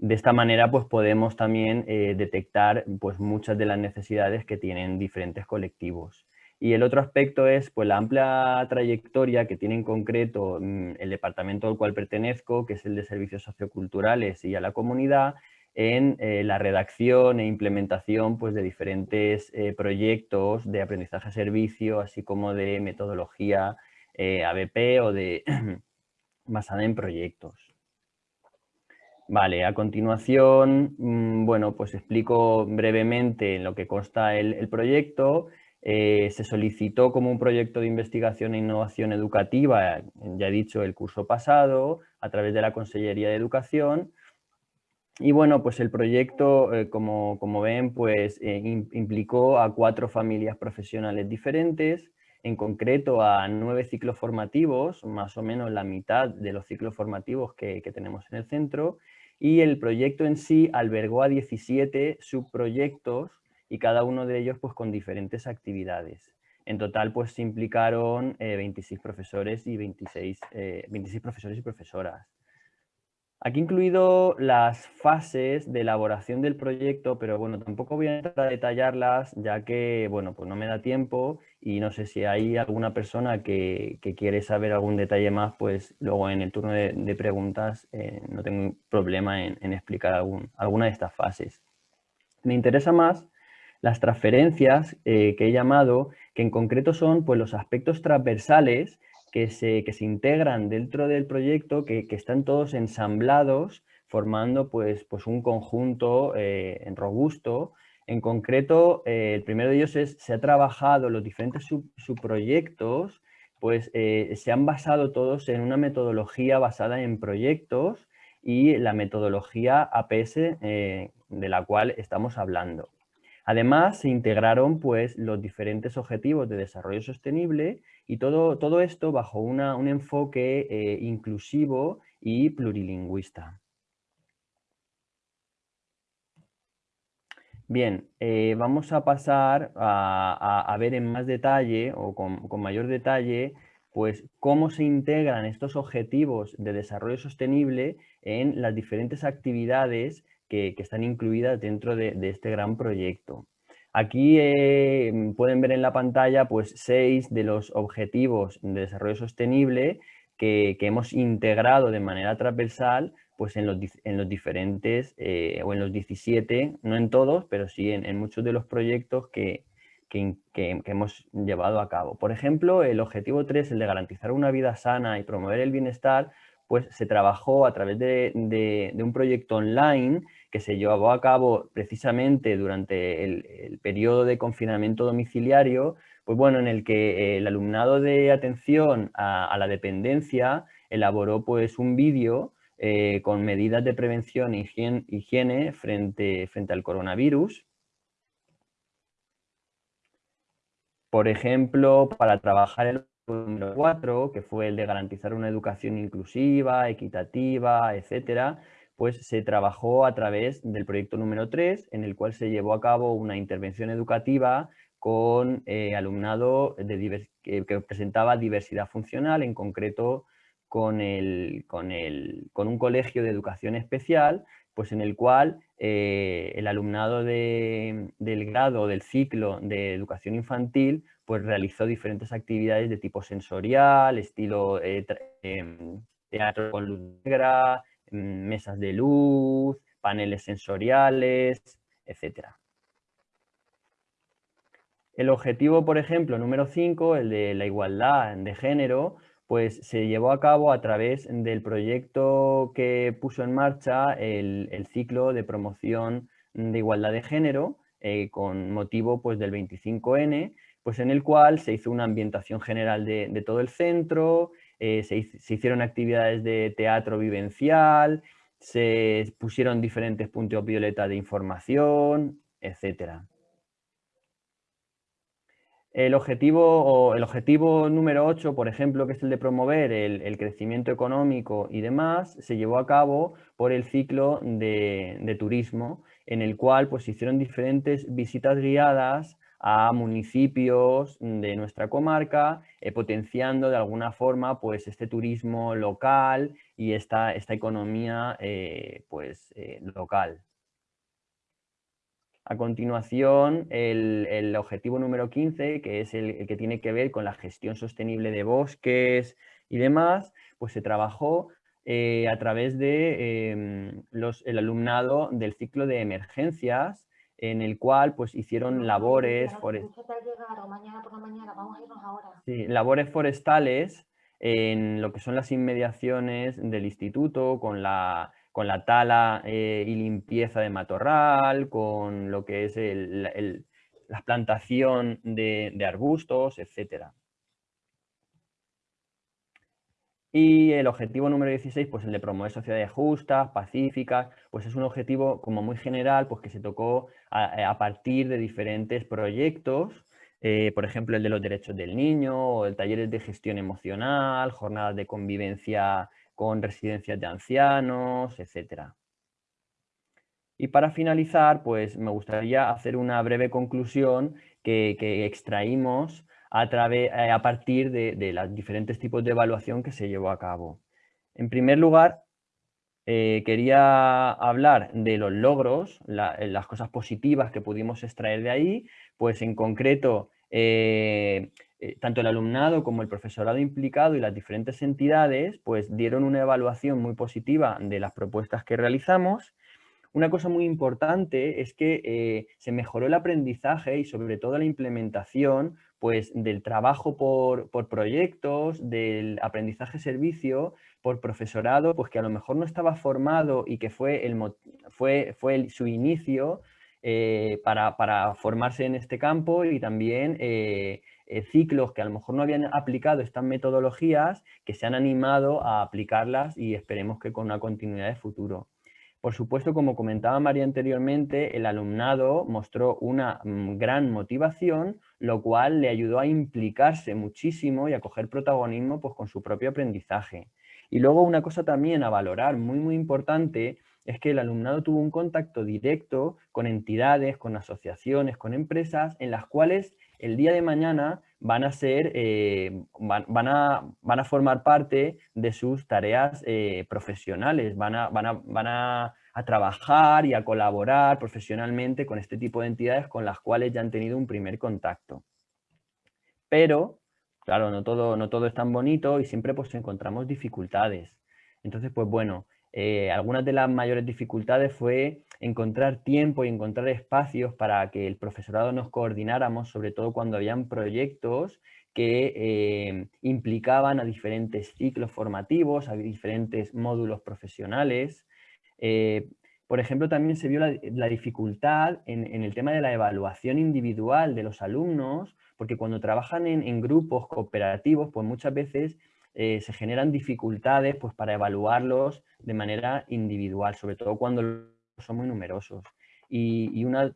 De esta manera pues podemos también eh, detectar pues muchas de las necesidades que tienen diferentes colectivos. Y el otro aspecto es pues la amplia trayectoria que tiene en concreto mm, el departamento al cual pertenezco, que es el de servicios socioculturales y a la comunidad, en eh, la redacción e implementación pues, de diferentes eh, proyectos de aprendizaje-servicio, así como de metodología ABP o de basada en proyectos. Vale, a continuación, mm, bueno, pues explico brevemente en lo que consta el, proyecto. Eh, se solicitó como un proyecto de investigación e innovación educativa, ya he dicho, el curso pasado, a través de la Consellería de Educación. Y bueno, pues el proyecto, eh, como, ven, pues eh, implicó a cuatro familias profesionales diferentes, en concreto a nueve ciclos formativos, más o menos la mitad de los ciclos formativos que tenemos en el centro, y el proyecto en sí albergó a 17 subproyectos y cada uno de ellos pues con diferentes actividades. En total pues se implicaron 26 eh, profesores y 26, 26 eh, profesores y profesoras. Aquí incluido las fases de elaboración del proyecto, pero bueno, tampoco voy a entrar a detallarlas ya que, bueno, pues no me da tiempo y no sé si hay alguna persona que, quiere saber algún detalle más, pues luego en el turno de, preguntas eh, no tengo problema en, explicar alguna de estas fases. Me interesa más las transferencias eh, que he llamado, que en concreto son pues, los aspectos transversales que se, que se integran dentro del proyecto, que, están todos ensamblados, formando pues, pues un conjunto eh, robusto. En concreto, eh, el primero de ellos es, se ha trabajado, los diferentes subproyectos, pues eh, se han basado todos en una metodología basada en proyectos y la metodología APS de la cual estamos hablando. Además, se integraron pues, los diferentes objetivos de desarrollo sostenible y todo, todo esto bajo un enfoque eh, inclusivo y plurilingüista. Bien, eh, vamos a pasar a, ver en más detalle o con, mayor detalle pues cómo se integran estos objetivos de desarrollo sostenible en las diferentes actividades que, están incluidas dentro de este gran proyecto. Aquí eh, pueden ver en la pantalla pues, seis de los objetivos de desarrollo sostenible que, hemos integrado de manera transversal pues, en, los, diferentes, eh, o en los 17, no en todos, pero sí en, muchos de los proyectos que, hemos llevado a cabo. Por ejemplo, el objetivo 3, el de garantizar una vida sana y promover el bienestar, pues se trabajó a través de un proyecto online que se llevó a cabo precisamente durante el, periodo de confinamiento domiciliario, pues bueno, en el que el alumnado de atención a, la dependencia elaboró pues un vídeo eh, con medidas de prevención e higiene, frente, frente al coronavirus. Por ejemplo, para trabajar el número 4, que fue el de garantizar una educación inclusiva, equitativa, etcétera, pues se trabajó a través del proyecto número 3, en el cual se llevó a cabo una intervención educativa con eh, alumnado que, presentaba diversidad funcional, en concreto con, el, con, el, con, un colegio de educación especial, pues en el cual eh, el alumnado del grado del ciclo de educación infantil pues realizó diferentes actividades de tipo sensorial, estilo eh, em, teatro con luz negra, mm, mesas de luz, paneles sensoriales, etcétera. El objetivo, por ejemplo, número 5, el de la igualdad de género, pues se llevó a cabo a través del proyecto que puso en marcha el, ciclo de promoción de igualdad de género eh, con motivo pues, del 25N, pues en el cual se hizo una ambientación general de, todo el centro, eh, se, hicieron actividades de teatro vivencial, se pusieron diferentes puntos violeta de información, etcétera. El objetivo, el objetivo número 8, por ejemplo, que es el de promover el, crecimiento económico y demás, se llevó a cabo por el ciclo de, turismo, en el cual pues, se hicieron diferentes visitas guiadas a municipios de nuestra comarca, eh, potenciando de alguna forma pues, este turismo local y esta, esta economía eh, pues, eh, local. A continuación, el, objetivo número 15, que es el, que tiene que ver con la gestión sostenible de bosques y demás, pues se trabajó eh, a través de em, el alumnado del ciclo de emergencias, en el cual pues hicieron labores, labores forestales en lo que son las inmediaciones del instituto, con la con la tala eh, y limpieza de matorral, con lo que es la plantación de, arbustos, etc. Y el objetivo número 16, pues el de promover sociedades justas, pacíficas, pues es un objetivo como muy general, pues que se tocó a, partir de diferentes proyectos, eh, por ejemplo el de los derechos del niño, o el talleres de gestión emocional, jornadas de convivencia con residencias de ancianos, etc. Y para finalizar, pues me gustaría hacer una breve conclusión que, extraímos a, través, eh, a partir de, los diferentes tipos de evaluación que se llevó a cabo. En primer lugar, eh, quería hablar de los logros, las cosas positivas que pudimos extraer de ahí, pues en concreto eh, eh, tanto el alumnado como el profesorado implicado y las diferentes entidades pues dieron una evaluación muy positiva de las propuestas que realizamos. Una cosa muy importante es que eh, se mejoró el aprendizaje y sobre todo la implementación pues, del trabajo por, proyectos, del aprendizaje servicio, por profesorado, pues que a lo mejor no estaba formado y que fue, el, fue, fue su inicio eh, para, formarse en este campo y también eh, eh, ciclos que a lo mejor no habían aplicado estas metodologías, que se han animado a aplicarlas y esperemos que con una continuidad de futuro. Por supuesto, como comentaba María anteriormente, el alumnado mostró una mm, gran motivación, lo cual le ayudó a implicarse muchísimo y a coger protagonismo pues, con su propio aprendizaje. Y luego una cosa también a valorar muy muy importante es que el alumnado tuvo un contacto directo con entidades, con asociaciones, con empresas en las cuales el día de mañana van a ser, eh, van, a, van, a, formar parte de sus tareas eh, profesionales, van, a, van, a, a, trabajar y a colaborar profesionalmente con este tipo de entidades con las cuales ya han tenido un primer contacto. Pero, claro, no todo, no todo es tan bonito y siempre pues encontramos dificultades. Entonces, pues bueno, eh, algunas de las mayores dificultades fue encontrar tiempo y encontrar espacios para que el profesorado nos coordináramos, sobre todo cuando habían proyectos que eh, implicaban a diferentes ciclos formativos, a diferentes módulos profesionales. Eh, por ejemplo, también se vio la, dificultad en, el tema de la evaluación individual de los alumnos, porque cuando trabajan en, grupos cooperativos, pues muchas veces se generan dificultades pues, para evaluarlos de manera individual, sobre todo cuando son muy numerosos. Y, una,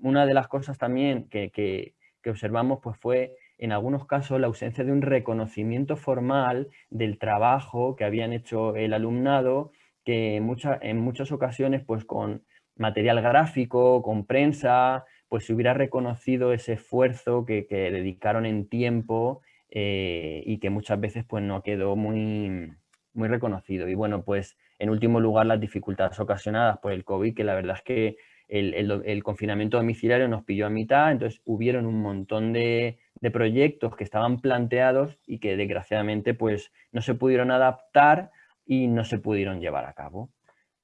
una, de las cosas también que, que, observamos pues, fue en algunos casos la ausencia de un reconocimiento formal del trabajo que habían hecho el alumnado, que en, en muchas ocasiones pues con material gráfico, con prensa, pues se hubiera reconocido ese esfuerzo que, dedicaron en tiempo eh, y que muchas veces pues no quedó muy, muy reconocido. Y bueno, pues en último lugar las dificultades ocasionadas por el COVID, que la verdad es que el, confinamiento domiciliario nos pilló a mitad, entonces hubieron un montón de, proyectos que estaban planteados y que desgraciadamente pues no se pudieron adaptar y no se pudieron llevar a cabo.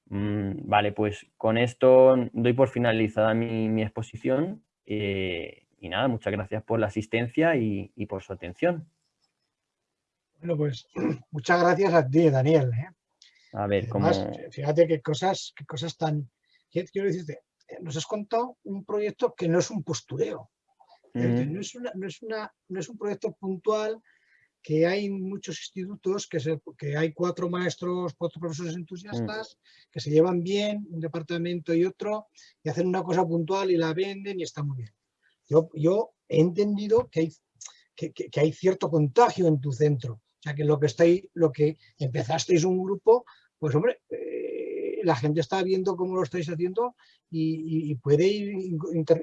Mm, vale, pues con esto doy por finalizada mi, exposición eh, y nada, muchas gracias por la asistencia y, por su atención. Bueno, pues muchas gracias a ti, Daniel. ¿eh? A ver, Fíjate qué cosas, qué cosas tan... Quiero decirte, nos has contado un proyecto que no es un postureo. no, es no, es una, no es un proyecto puntual que hay muchos institutos, que, que hay cuatro maestros, cuatro profesores entusiastas, mm. que se llevan bien, un departamento y otro, y hacen una cosa puntual y la venden y está muy bien. Yo, yo he entendido que hay, que, que, hay cierto contagio en tu centro. Sea, que lo que, estáis, lo que empezasteis un grupo, pues hombre, eh, la gente está viendo cómo lo estáis haciendo y, puede ir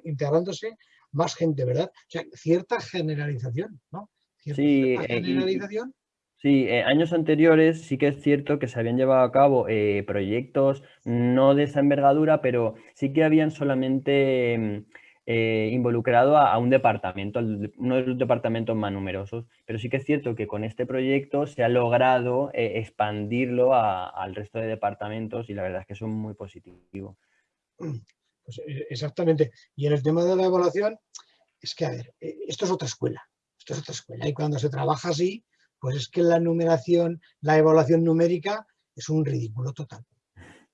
integrándose más gente, ¿verdad? O sea, cierta generalización, ¿no? Sí, eh, sí eh, años anteriores sí que es cierto que se habían llevado a cabo eh, proyectos no de esa envergadura, pero sí que habían solamente mm, involucrado a, un departamento, uno de los departamentos más numerosos. Pero sí que es cierto que con este proyecto se ha logrado expandirlo al resto de departamentos y la verdad es que eso es muy positivo. Pues, exactamente. Y en el tema de la evaluación, es que, a ver, esto es otra escuela esto es otra escuela. Y cuando se trabaja así, pues es que la numeración, la evaluación numérica es un ridículo total.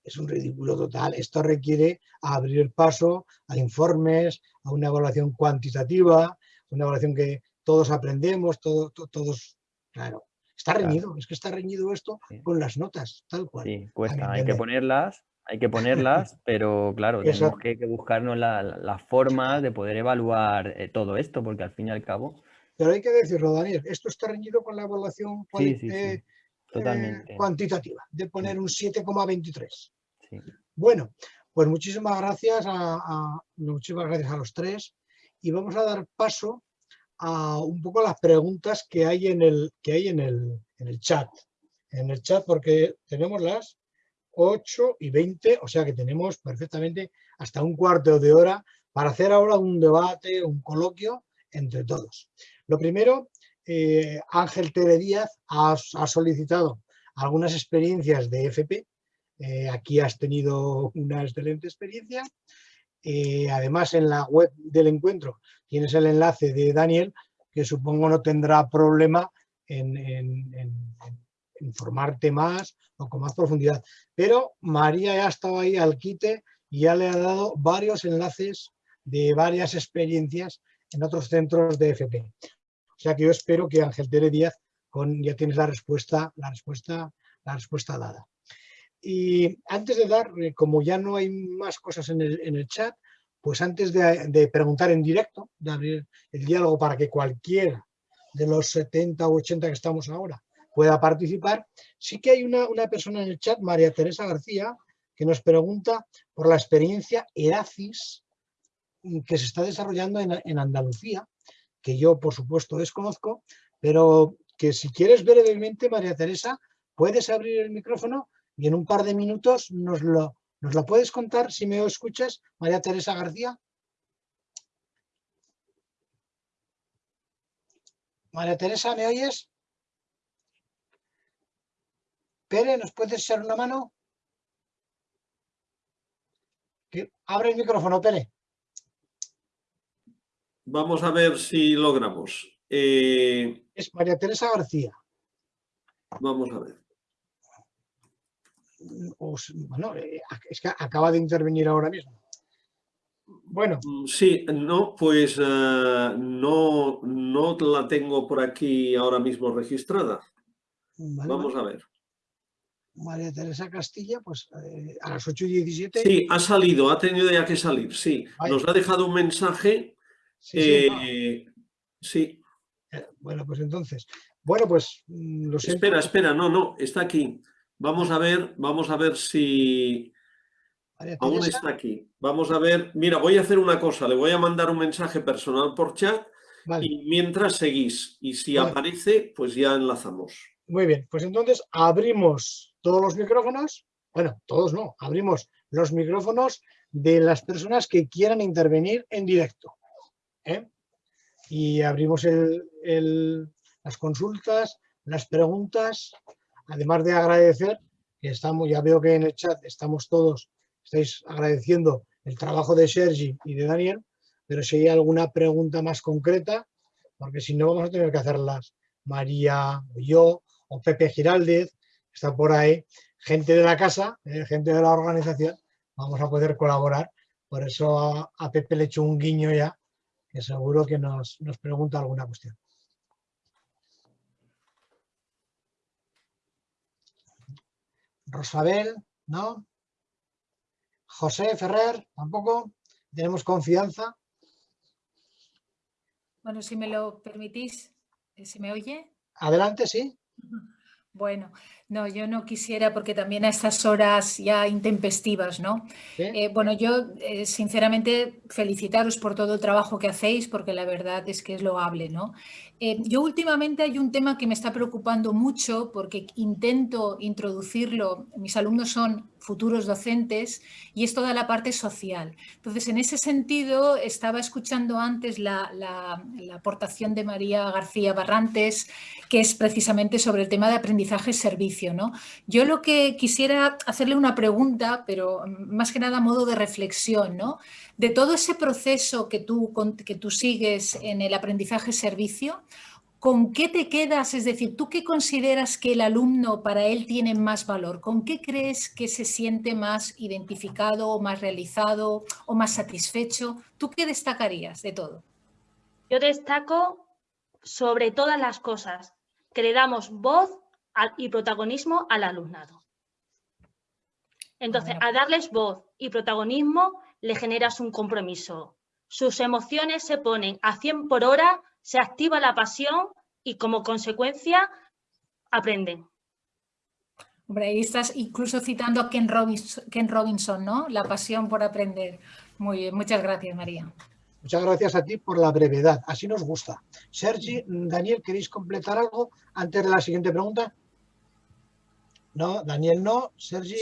Es un ridículo total. Esto requiere abrir paso a informes, a una evaluación cuantitativa, una evaluación que todos aprendemos, todos, claro. Está reñido, es que está reñido esto con las notas, tal cual. Sí, cuesta, hay que ponerlas, hay que ponerlas, pero claro, tenemos que, buscarnos la, forma de poder evaluar eh, todo esto, porque al fin y al cabo pero hay que decirlo, Daniel, esto está reñido con la evaluación eh, cuantitativa, de poner un 7,23. Bueno, pues muchísimas gracias a, muchísimas gracias a los tres y vamos a dar paso a un poco las preguntas que hay en el, que hay en el, en el chat. En el chat porque tenemos las 8 y 20, o sea que tenemos perfectamente hasta un cuarto de hora para hacer ahora un debate, un coloquio entre todos. Lo primero, eh, Ángel Tere Díaz ha, solicitado algunas experiencias de FP. Eh, aquí has tenido una excelente experiencia. Eh, además, en la web del encuentro tienes el enlace de Daniel, que supongo no tendrá problema en, informarte más o con más profundidad. Pero María ya estaba ahí al quite y ya le ha dado varios enlaces de varias experiencias en otros centros de FP. O sea que yo espero que Ángel Tere Díaz ya tienes la respuesta, la respuesta, la respuesta dada. Y antes de dar, eh, como ya no hay más cosas en el, chat, pues antes de, preguntar en directo, de abrir el diálogo para que cualquiera de los 70 u 80 que estamos ahora pueda participar, sí que hay una, persona en el chat, María Teresa García, que nos pregunta por la experiencia ERACIS que se está desarrollando en Andalucía que yo por supuesto desconozco, pero que si quieres brevemente, María Teresa, puedes abrir el micrófono y en un par de minutos nos lo, nos lo puedes contar si me escuchas, María Teresa García. María Teresa, ¿me oyes? Pere, ¿nos puedes echar una mano? Abre el micrófono, Pere. Vamos a ver si logramos. Eh, es María Teresa García. Vamos a ver. bueno, eh, es que acaba de intervenir ahora mismo. Bueno. Mm, sí, no, pues eh, no, no la tengo por aquí ahora mismo registrada. Vamos a ver. María Teresa Castilla, pues a las 8 y 17. Sí, ha salido, ha tenido ya que salir, sí. Nos ha dejado un mensaje Sí, sí, Eh, bueno, pues entonces, bueno, pues mm, lo sé. Espera, espera, no, no, está aquí. Vamos a ver, vamos a ver si... Aún está aquí. Vamos a ver, mira, voy a hacer una cosa, le voy a mandar un mensaje personal por chat y mientras seguís. Y si aparece, pues ya enlazamos. Muy bien, pues entonces abrimos todos los micrófonos, bueno, todos no, abrimos los micrófonos de las personas que quieran intervenir en directo. ¿Eh? Y abrimos las consultas, las preguntas, además de agradecer, que estamos, ya veo que en el chat estamos todos, estáis agradeciendo el trabajo de Sergi y de Daniel, pero si hay alguna pregunta más concreta, porque si no vamos a tener que hacerlas María o yo, o Pepe Giraldez, está por ahí, gente de la casa, eh, gente de la organización, vamos a poder colaborar. Por eso a, Pepe le echo un guiño ya, que seguro que nos, nos pregunta alguna cuestión. Rosabel, ¿no? José Ferrer, tampoco. Tenemos confianza. Bueno, si me lo permitís, eh, ¿se me oye? Adelante, sí. Bueno, no, yo no quisiera porque también a estas horas ya intempestivas, ¿no? Eh, bueno, yo eh, sinceramente felicitaros por todo el trabajo que hacéis porque la verdad es que es loable, ¿no? Eh, yo últimamente hay un tema que me está preocupando mucho porque intento introducirlo, mis alumnos son futuros docentes y es toda la parte social. Entonces, en ese sentido, estaba escuchando antes la, aportación de María García Barrantes, que es precisamente sobre el tema de aprendizaje-servicio. ¿no? Yo lo que quisiera hacerle una pregunta, pero más que nada a modo de reflexión, ¿no? de todo ese proceso que tú, que tú sigues en el aprendizaje-servicio, ¿Con qué te quedas? Es decir, ¿tú qué consideras que el alumno para él tiene más valor? ¿Con qué crees que se siente más identificado o más realizado o más satisfecho? ¿Tú qué destacarías de todo? Yo destaco sobre todas las cosas que le damos voz y protagonismo al alumnado. Entonces, a darles voz y protagonismo le generas un compromiso. Sus emociones se ponen a 100 por hora se activa la pasión y como consecuencia aprenden. Hombre, ahí estás incluso citando a Ken Robinson, Ken Robinson, ¿no? La pasión por aprender. Muy bien, muchas gracias, María. Muchas gracias a ti por la brevedad, así nos gusta. Sergi, Daniel, ¿queréis completar algo antes de la siguiente pregunta? No, Daniel no, Sergi.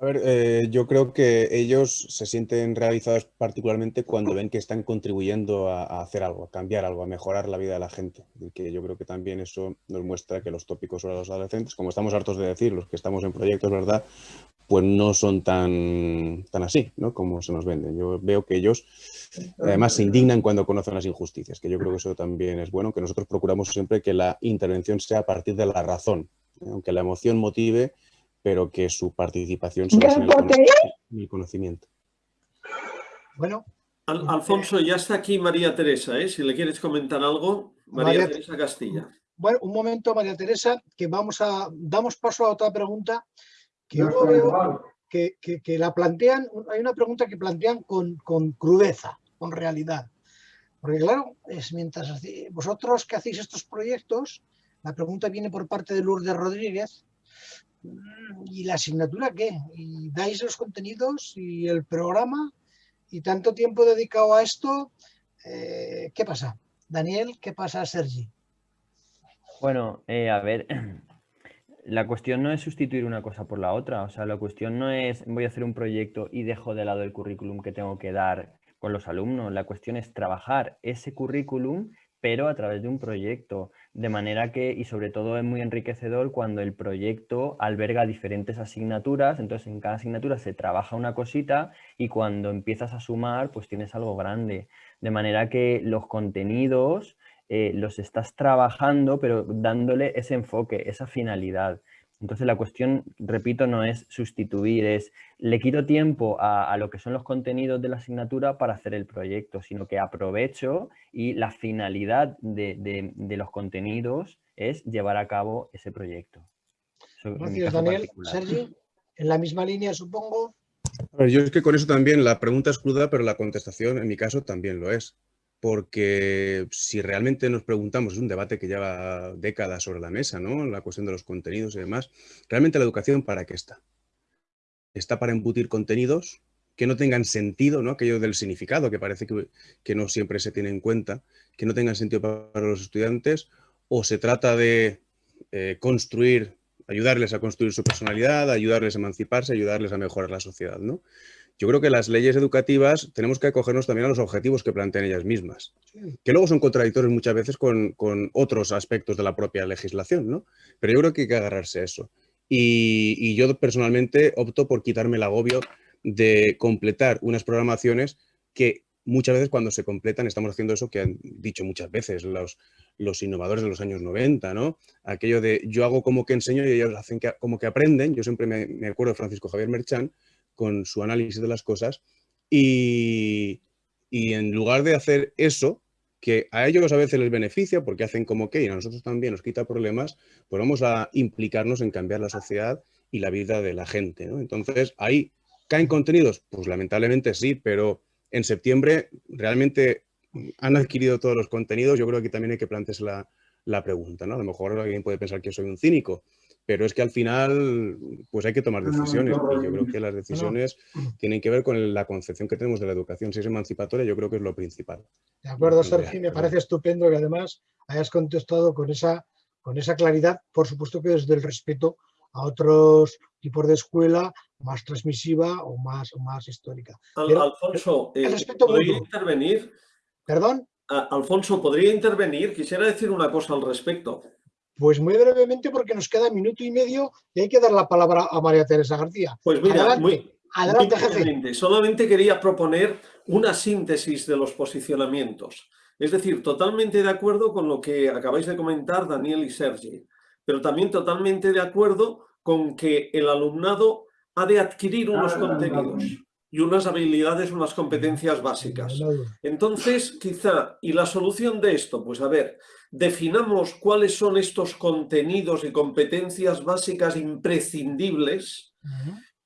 A ver, eh, yo creo que ellos se sienten realizados particularmente cuando ven que están contribuyendo a, hacer algo, a cambiar algo, a mejorar la vida de la gente. Que yo creo que también eso nos muestra que los tópicos sobre los adolescentes, como estamos hartos de decir, los que estamos en proyectos, ¿verdad? Pues no son tan, tan así, ¿no? Como se nos venden. Yo veo que ellos además se indignan cuando conocen las injusticias, que yo creo que eso también es bueno, que nosotros procuramos siempre que la intervención sea a partir de la razón, aunque la emoción motive pero que su participación se basa en el, conocimiento. Bueno. Alfonso, ya está aquí María Teresa, ¿eh? si le quieres comentar algo. María, Teresa Castilla. Bueno, un momento, María Teresa, que vamos a, damos paso a otra pregunta que que, la plantean, hay una pregunta que plantean con, con crudeza, con realidad. Porque claro, es mientras vosotros que hacéis estos proyectos, la pregunta viene por parte de Lourdes Rodríguez, ¿Y la asignatura qué? ¿Y dais los contenidos y el programa? ¿Y tanto tiempo dedicado a esto? Eh, ¿Qué pasa? Daniel, ¿qué pasa, Sergi? Bueno, eh, a ver, la cuestión no es sustituir una cosa por la otra. O sea, la cuestión no es voy a hacer un proyecto y dejo de lado el currículum que tengo que dar con los alumnos. La cuestión es trabajar ese currículum pero a través de un proyecto, de manera que, y sobre todo es muy enriquecedor cuando el proyecto alberga diferentes asignaturas, entonces en cada asignatura se trabaja una cosita y cuando empiezas a sumar, pues tienes algo grande, de manera que los contenidos eh, los estás trabajando, pero dándole ese enfoque, esa finalidad. Entonces la cuestión, repito, no es sustituir, es le quito tiempo a, lo que son los contenidos de la asignatura para hacer el proyecto, sino que aprovecho y la finalidad de, los contenidos es llevar a cabo ese proyecto. Gracias, Daniel. Sergi, en la misma línea, supongo. yo es que con eso también la pregunta es cruda, pero la contestación en mi caso también lo es porque si realmente nos preguntamos, es un debate que lleva décadas sobre la mesa, ¿no? La cuestión de los contenidos y demás. ¿Realmente la educación para qué está? Está para embutir contenidos que no tengan sentido, ¿no? Aquello del significado, que parece que, no siempre se tiene en cuenta, que no tengan sentido para los estudiantes, o se trata de eh, construir, ayudarles a construir su personalidad, ayudarles a emanciparse, ayudarles a mejorar la sociedad, ¿no? Yo creo que las leyes educativas tenemos que acogernos también a los objetivos que plantean ellas mismas, que luego son contradictorios muchas veces con, otros aspectos de la propia legislación, ¿no? Pero yo creo que hay que agarrarse a eso. Y, yo personalmente opto por quitarme el agobio de completar unas programaciones que muchas veces cuando se completan estamos haciendo eso que han dicho muchas veces los, los innovadores de los años 90, ¿no? Aquello de yo hago como que enseño y ellos hacen como que aprenden. Yo siempre me, me acuerdo de Francisco Javier Merchán, con su análisis de las cosas y, en lugar de hacer eso, que a ellos a veces les beneficia porque hacen como que y a nosotros también nos quita problemas, pues vamos a implicarnos en cambiar la sociedad y la vida de la gente. Entonces, ahí caen contenidos, pues lamentablemente sí, pero en septiembre realmente han adquirido todos los contenidos. Yo creo que también hay que plantearse la, la pregunta. ¿no? A lo mejor alguien puede pensar que soy un cínico, pero es que al final pues hay que tomar decisiones y yo creo que las decisiones tienen que ver con la concepción que tenemos de la educación. Si es emancipatoria, yo creo que es lo principal. De acuerdo, Sergio, me parece estupendo que además hayas contestado con esa, con esa claridad, por supuesto que desde el respeto a otros tipos de escuela más transmisiva o más, o más histórica. Alfonso, eh, ¿podría intervenir? ¿Perdón? Alfonso, ¿podría intervenir? Quisiera decir una cosa al respecto. Pues muy brevemente porque nos queda minuto y medio y hay que dar la palabra a María Teresa García. Pues mira, adelante, adelante jefe. Solamente quería proponer una síntesis de los posicionamientos. Es decir, totalmente de acuerdo con lo que acabáis de comentar Daniel y Sergi, pero también totalmente de acuerdo con que el alumnado ha de adquirir unos contenidos y unas habilidades, unas competencias básicas. Entonces, quizá, ¿y la solución de esto? Pues a ver, definamos cuáles son estos contenidos y competencias básicas imprescindibles,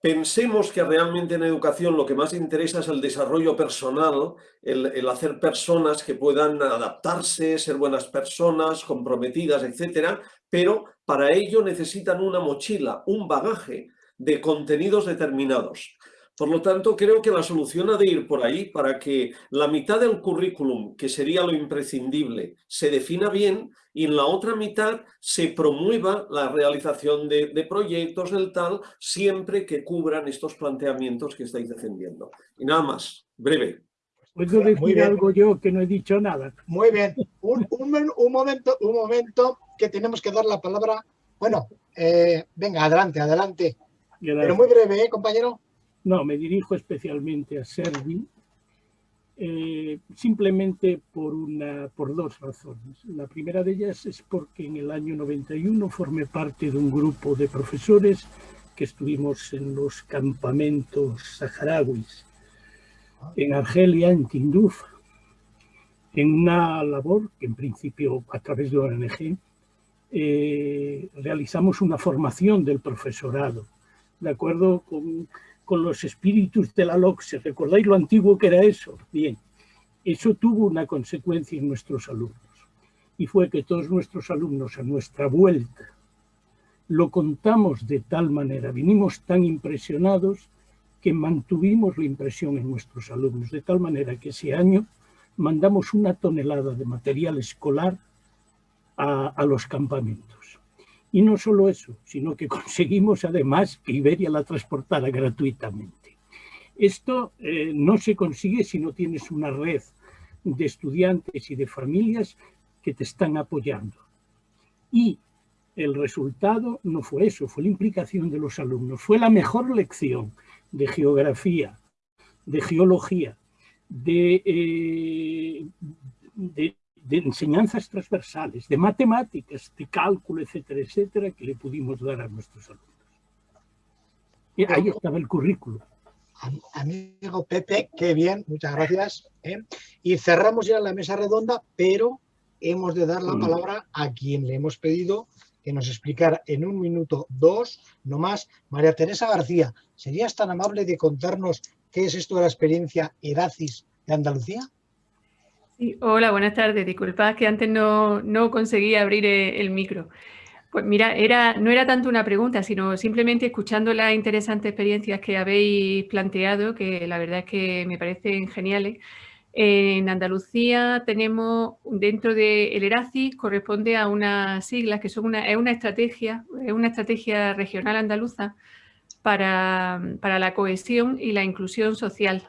pensemos que realmente en educación lo que más interesa es el desarrollo personal, el, hacer personas que puedan adaptarse, ser buenas personas, comprometidas, etcétera, pero para ello necesitan una mochila, un bagaje de contenidos determinados. Por lo tanto, creo que la solución ha de ir por ahí para que la mitad del currículum, que sería lo imprescindible, se defina bien y en la otra mitad se promueva la realización de, proyectos del tal, siempre que cubran estos planteamientos que estáis defendiendo. Y nada más, breve. ¿Puedo decir algo yo que no he dicho nada? Muy bien. Un, momento, un momento que tenemos que dar la palabra. Bueno, eh, venga, adelante, adelante. Pero muy breve, ¿eh, compañero? No, me dirijo especialmente a Servi, eh, simplemente por, una, por dos razones. La primera de ellas es porque en el año 91 formé parte de un grupo de profesores que estuvimos en los campamentos saharauis, en Argelia, en Tinduf, en una labor que en principio a través de ONG eh, realizamos una formación del profesorado, de acuerdo con con los espíritus de la LOCSE. ¿Recordáis lo antiguo que era eso? Bien, eso tuvo una consecuencia en nuestros alumnos. Y fue que todos nuestros alumnos a nuestra vuelta lo contamos de tal manera, vinimos tan impresionados que mantuvimos la impresión en nuestros alumnos, de tal manera que ese año mandamos una tonelada de material escolar a, a los campamentos. Y no solo eso, sino que conseguimos además que Iberia la transportara gratuitamente. Esto eh, no se consigue si no tienes una red de estudiantes y de familias que te están apoyando. Y el resultado no fue eso, fue la implicación de los alumnos. Fue la mejor lección de geografía, de geología, de, eh, de de enseñanzas transversales, de matemáticas, de cálculo, etcétera, etcétera, que le pudimos dar a nuestros alumnos. Y ahí estaba el currículo. Amigo Pepe, qué bien, muchas gracias. ¿eh? Y cerramos ya la mesa redonda, pero hemos de dar la mm. palabra a quien le hemos pedido que nos explicara en un minuto dos, no más, María Teresa García. ¿Serías tan amable de contarnos qué es esto de la experiencia Eracis de Andalucía? Hola, buenas tardes. Disculpad que antes no, no conseguí abrir eh, el micro. Pues mira, era, no era tanto una pregunta, sino simplemente escuchando las interesantes experiencias que habéis planteado, que la verdad es que me parecen geniales. En Andalucía tenemos, dentro del ERACI, corresponde a unas siglas que son una, es una estrategia, es una estrategia regional andaluza para, la cohesión y la inclusión social,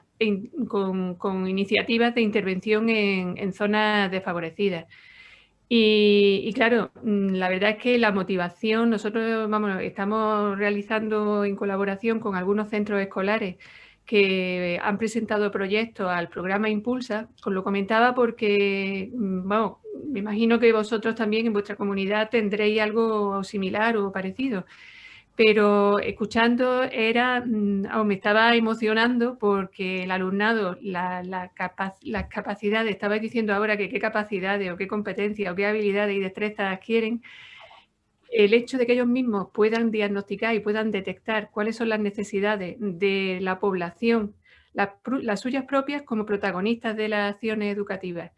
con, iniciativas de intervención en zonas desfavorecidas. Y, claro, mm, la verdad es que la motivación, nosotros vamos, estamos realizando en colaboración con algunos centros escolares que han presentado proyectos al programa Impulsa, os lo comentaba porque, mm, vamos, me imagino que vosotros también en vuestra comunidad tendréis algo similar o parecido pero escuchando era, mm, me estaba emocionando porque el alumnado, la, las capacidades, estaba diciendo ahora que qué capacidades o qué competencias o qué habilidades y destrezas adquieren, el hecho de que ellos mismos puedan diagnosticar y puedan detectar cuáles son las necesidades de la población, las suyas propias como protagonistas de las acciones educativas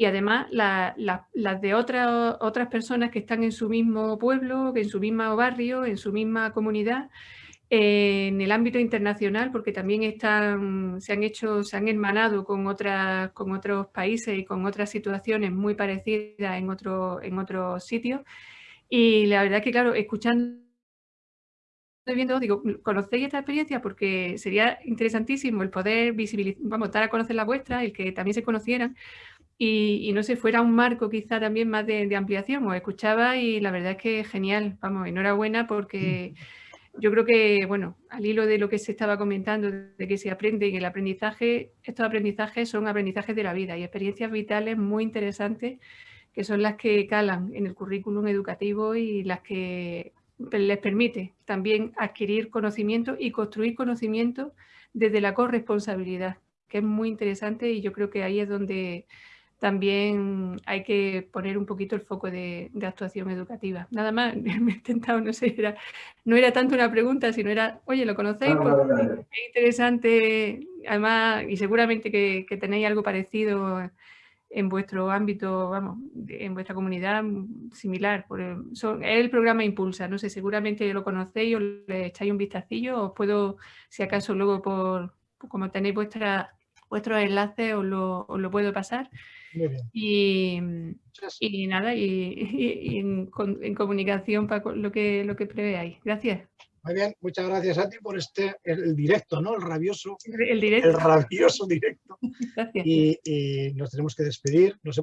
y además las de otras otras personas que están en su mismo pueblo, en su mismo barrio, en su misma comunidad, en el ámbito internacional, porque también están, se han hecho, se han hermanado con, otras, con otros países y con otras situaciones muy parecidas en, otro, en otros sitios. Y la verdad que, claro, escuchando viendo, digo, ¿conocéis esta experiencia? Porque sería interesantísimo el poder visibilizar, vamos, dar a conocer la vuestra, el que también se conocieran, y, no sé, fuera un marco quizá también más de, ampliación. Os escuchaba y la verdad es que genial, vamos, enhorabuena porque yo creo que, bueno, al hilo de lo que se estaba comentando, de que se aprende y el aprendizaje, estos aprendizajes son aprendizajes de la vida y experiencias vitales muy interesantes que son las que calan en el currículum educativo y las que les permite también adquirir conocimiento y construir conocimiento desde la corresponsabilidad, que es muy interesante y yo creo que ahí es donde también hay que poner un poquito el foco de, actuación educativa. Nada más, me he intentado, no sé, era, no era tanto una pregunta, sino era, oye, ¿lo conocéis? Es interesante, además, y seguramente que, tenéis algo parecido en vuestro ámbito, vamos, en vuestra comunidad similar. Por el, son, es el programa Impulsa, no sé, seguramente lo conocéis o le echáis un vistacillo, os puedo, si acaso luego por, como tenéis vuestra, vuestros enlaces, os lo, os lo puedo pasar. Y, y, nada, y, en, comunicación para lo que, lo que preveáis. Gracias. Muy bien, muchas gracias a ti por este, el, directo, ¿no? El rabioso. El directo. El rabioso directo. Gracias. Y, nos tenemos que despedir. No sé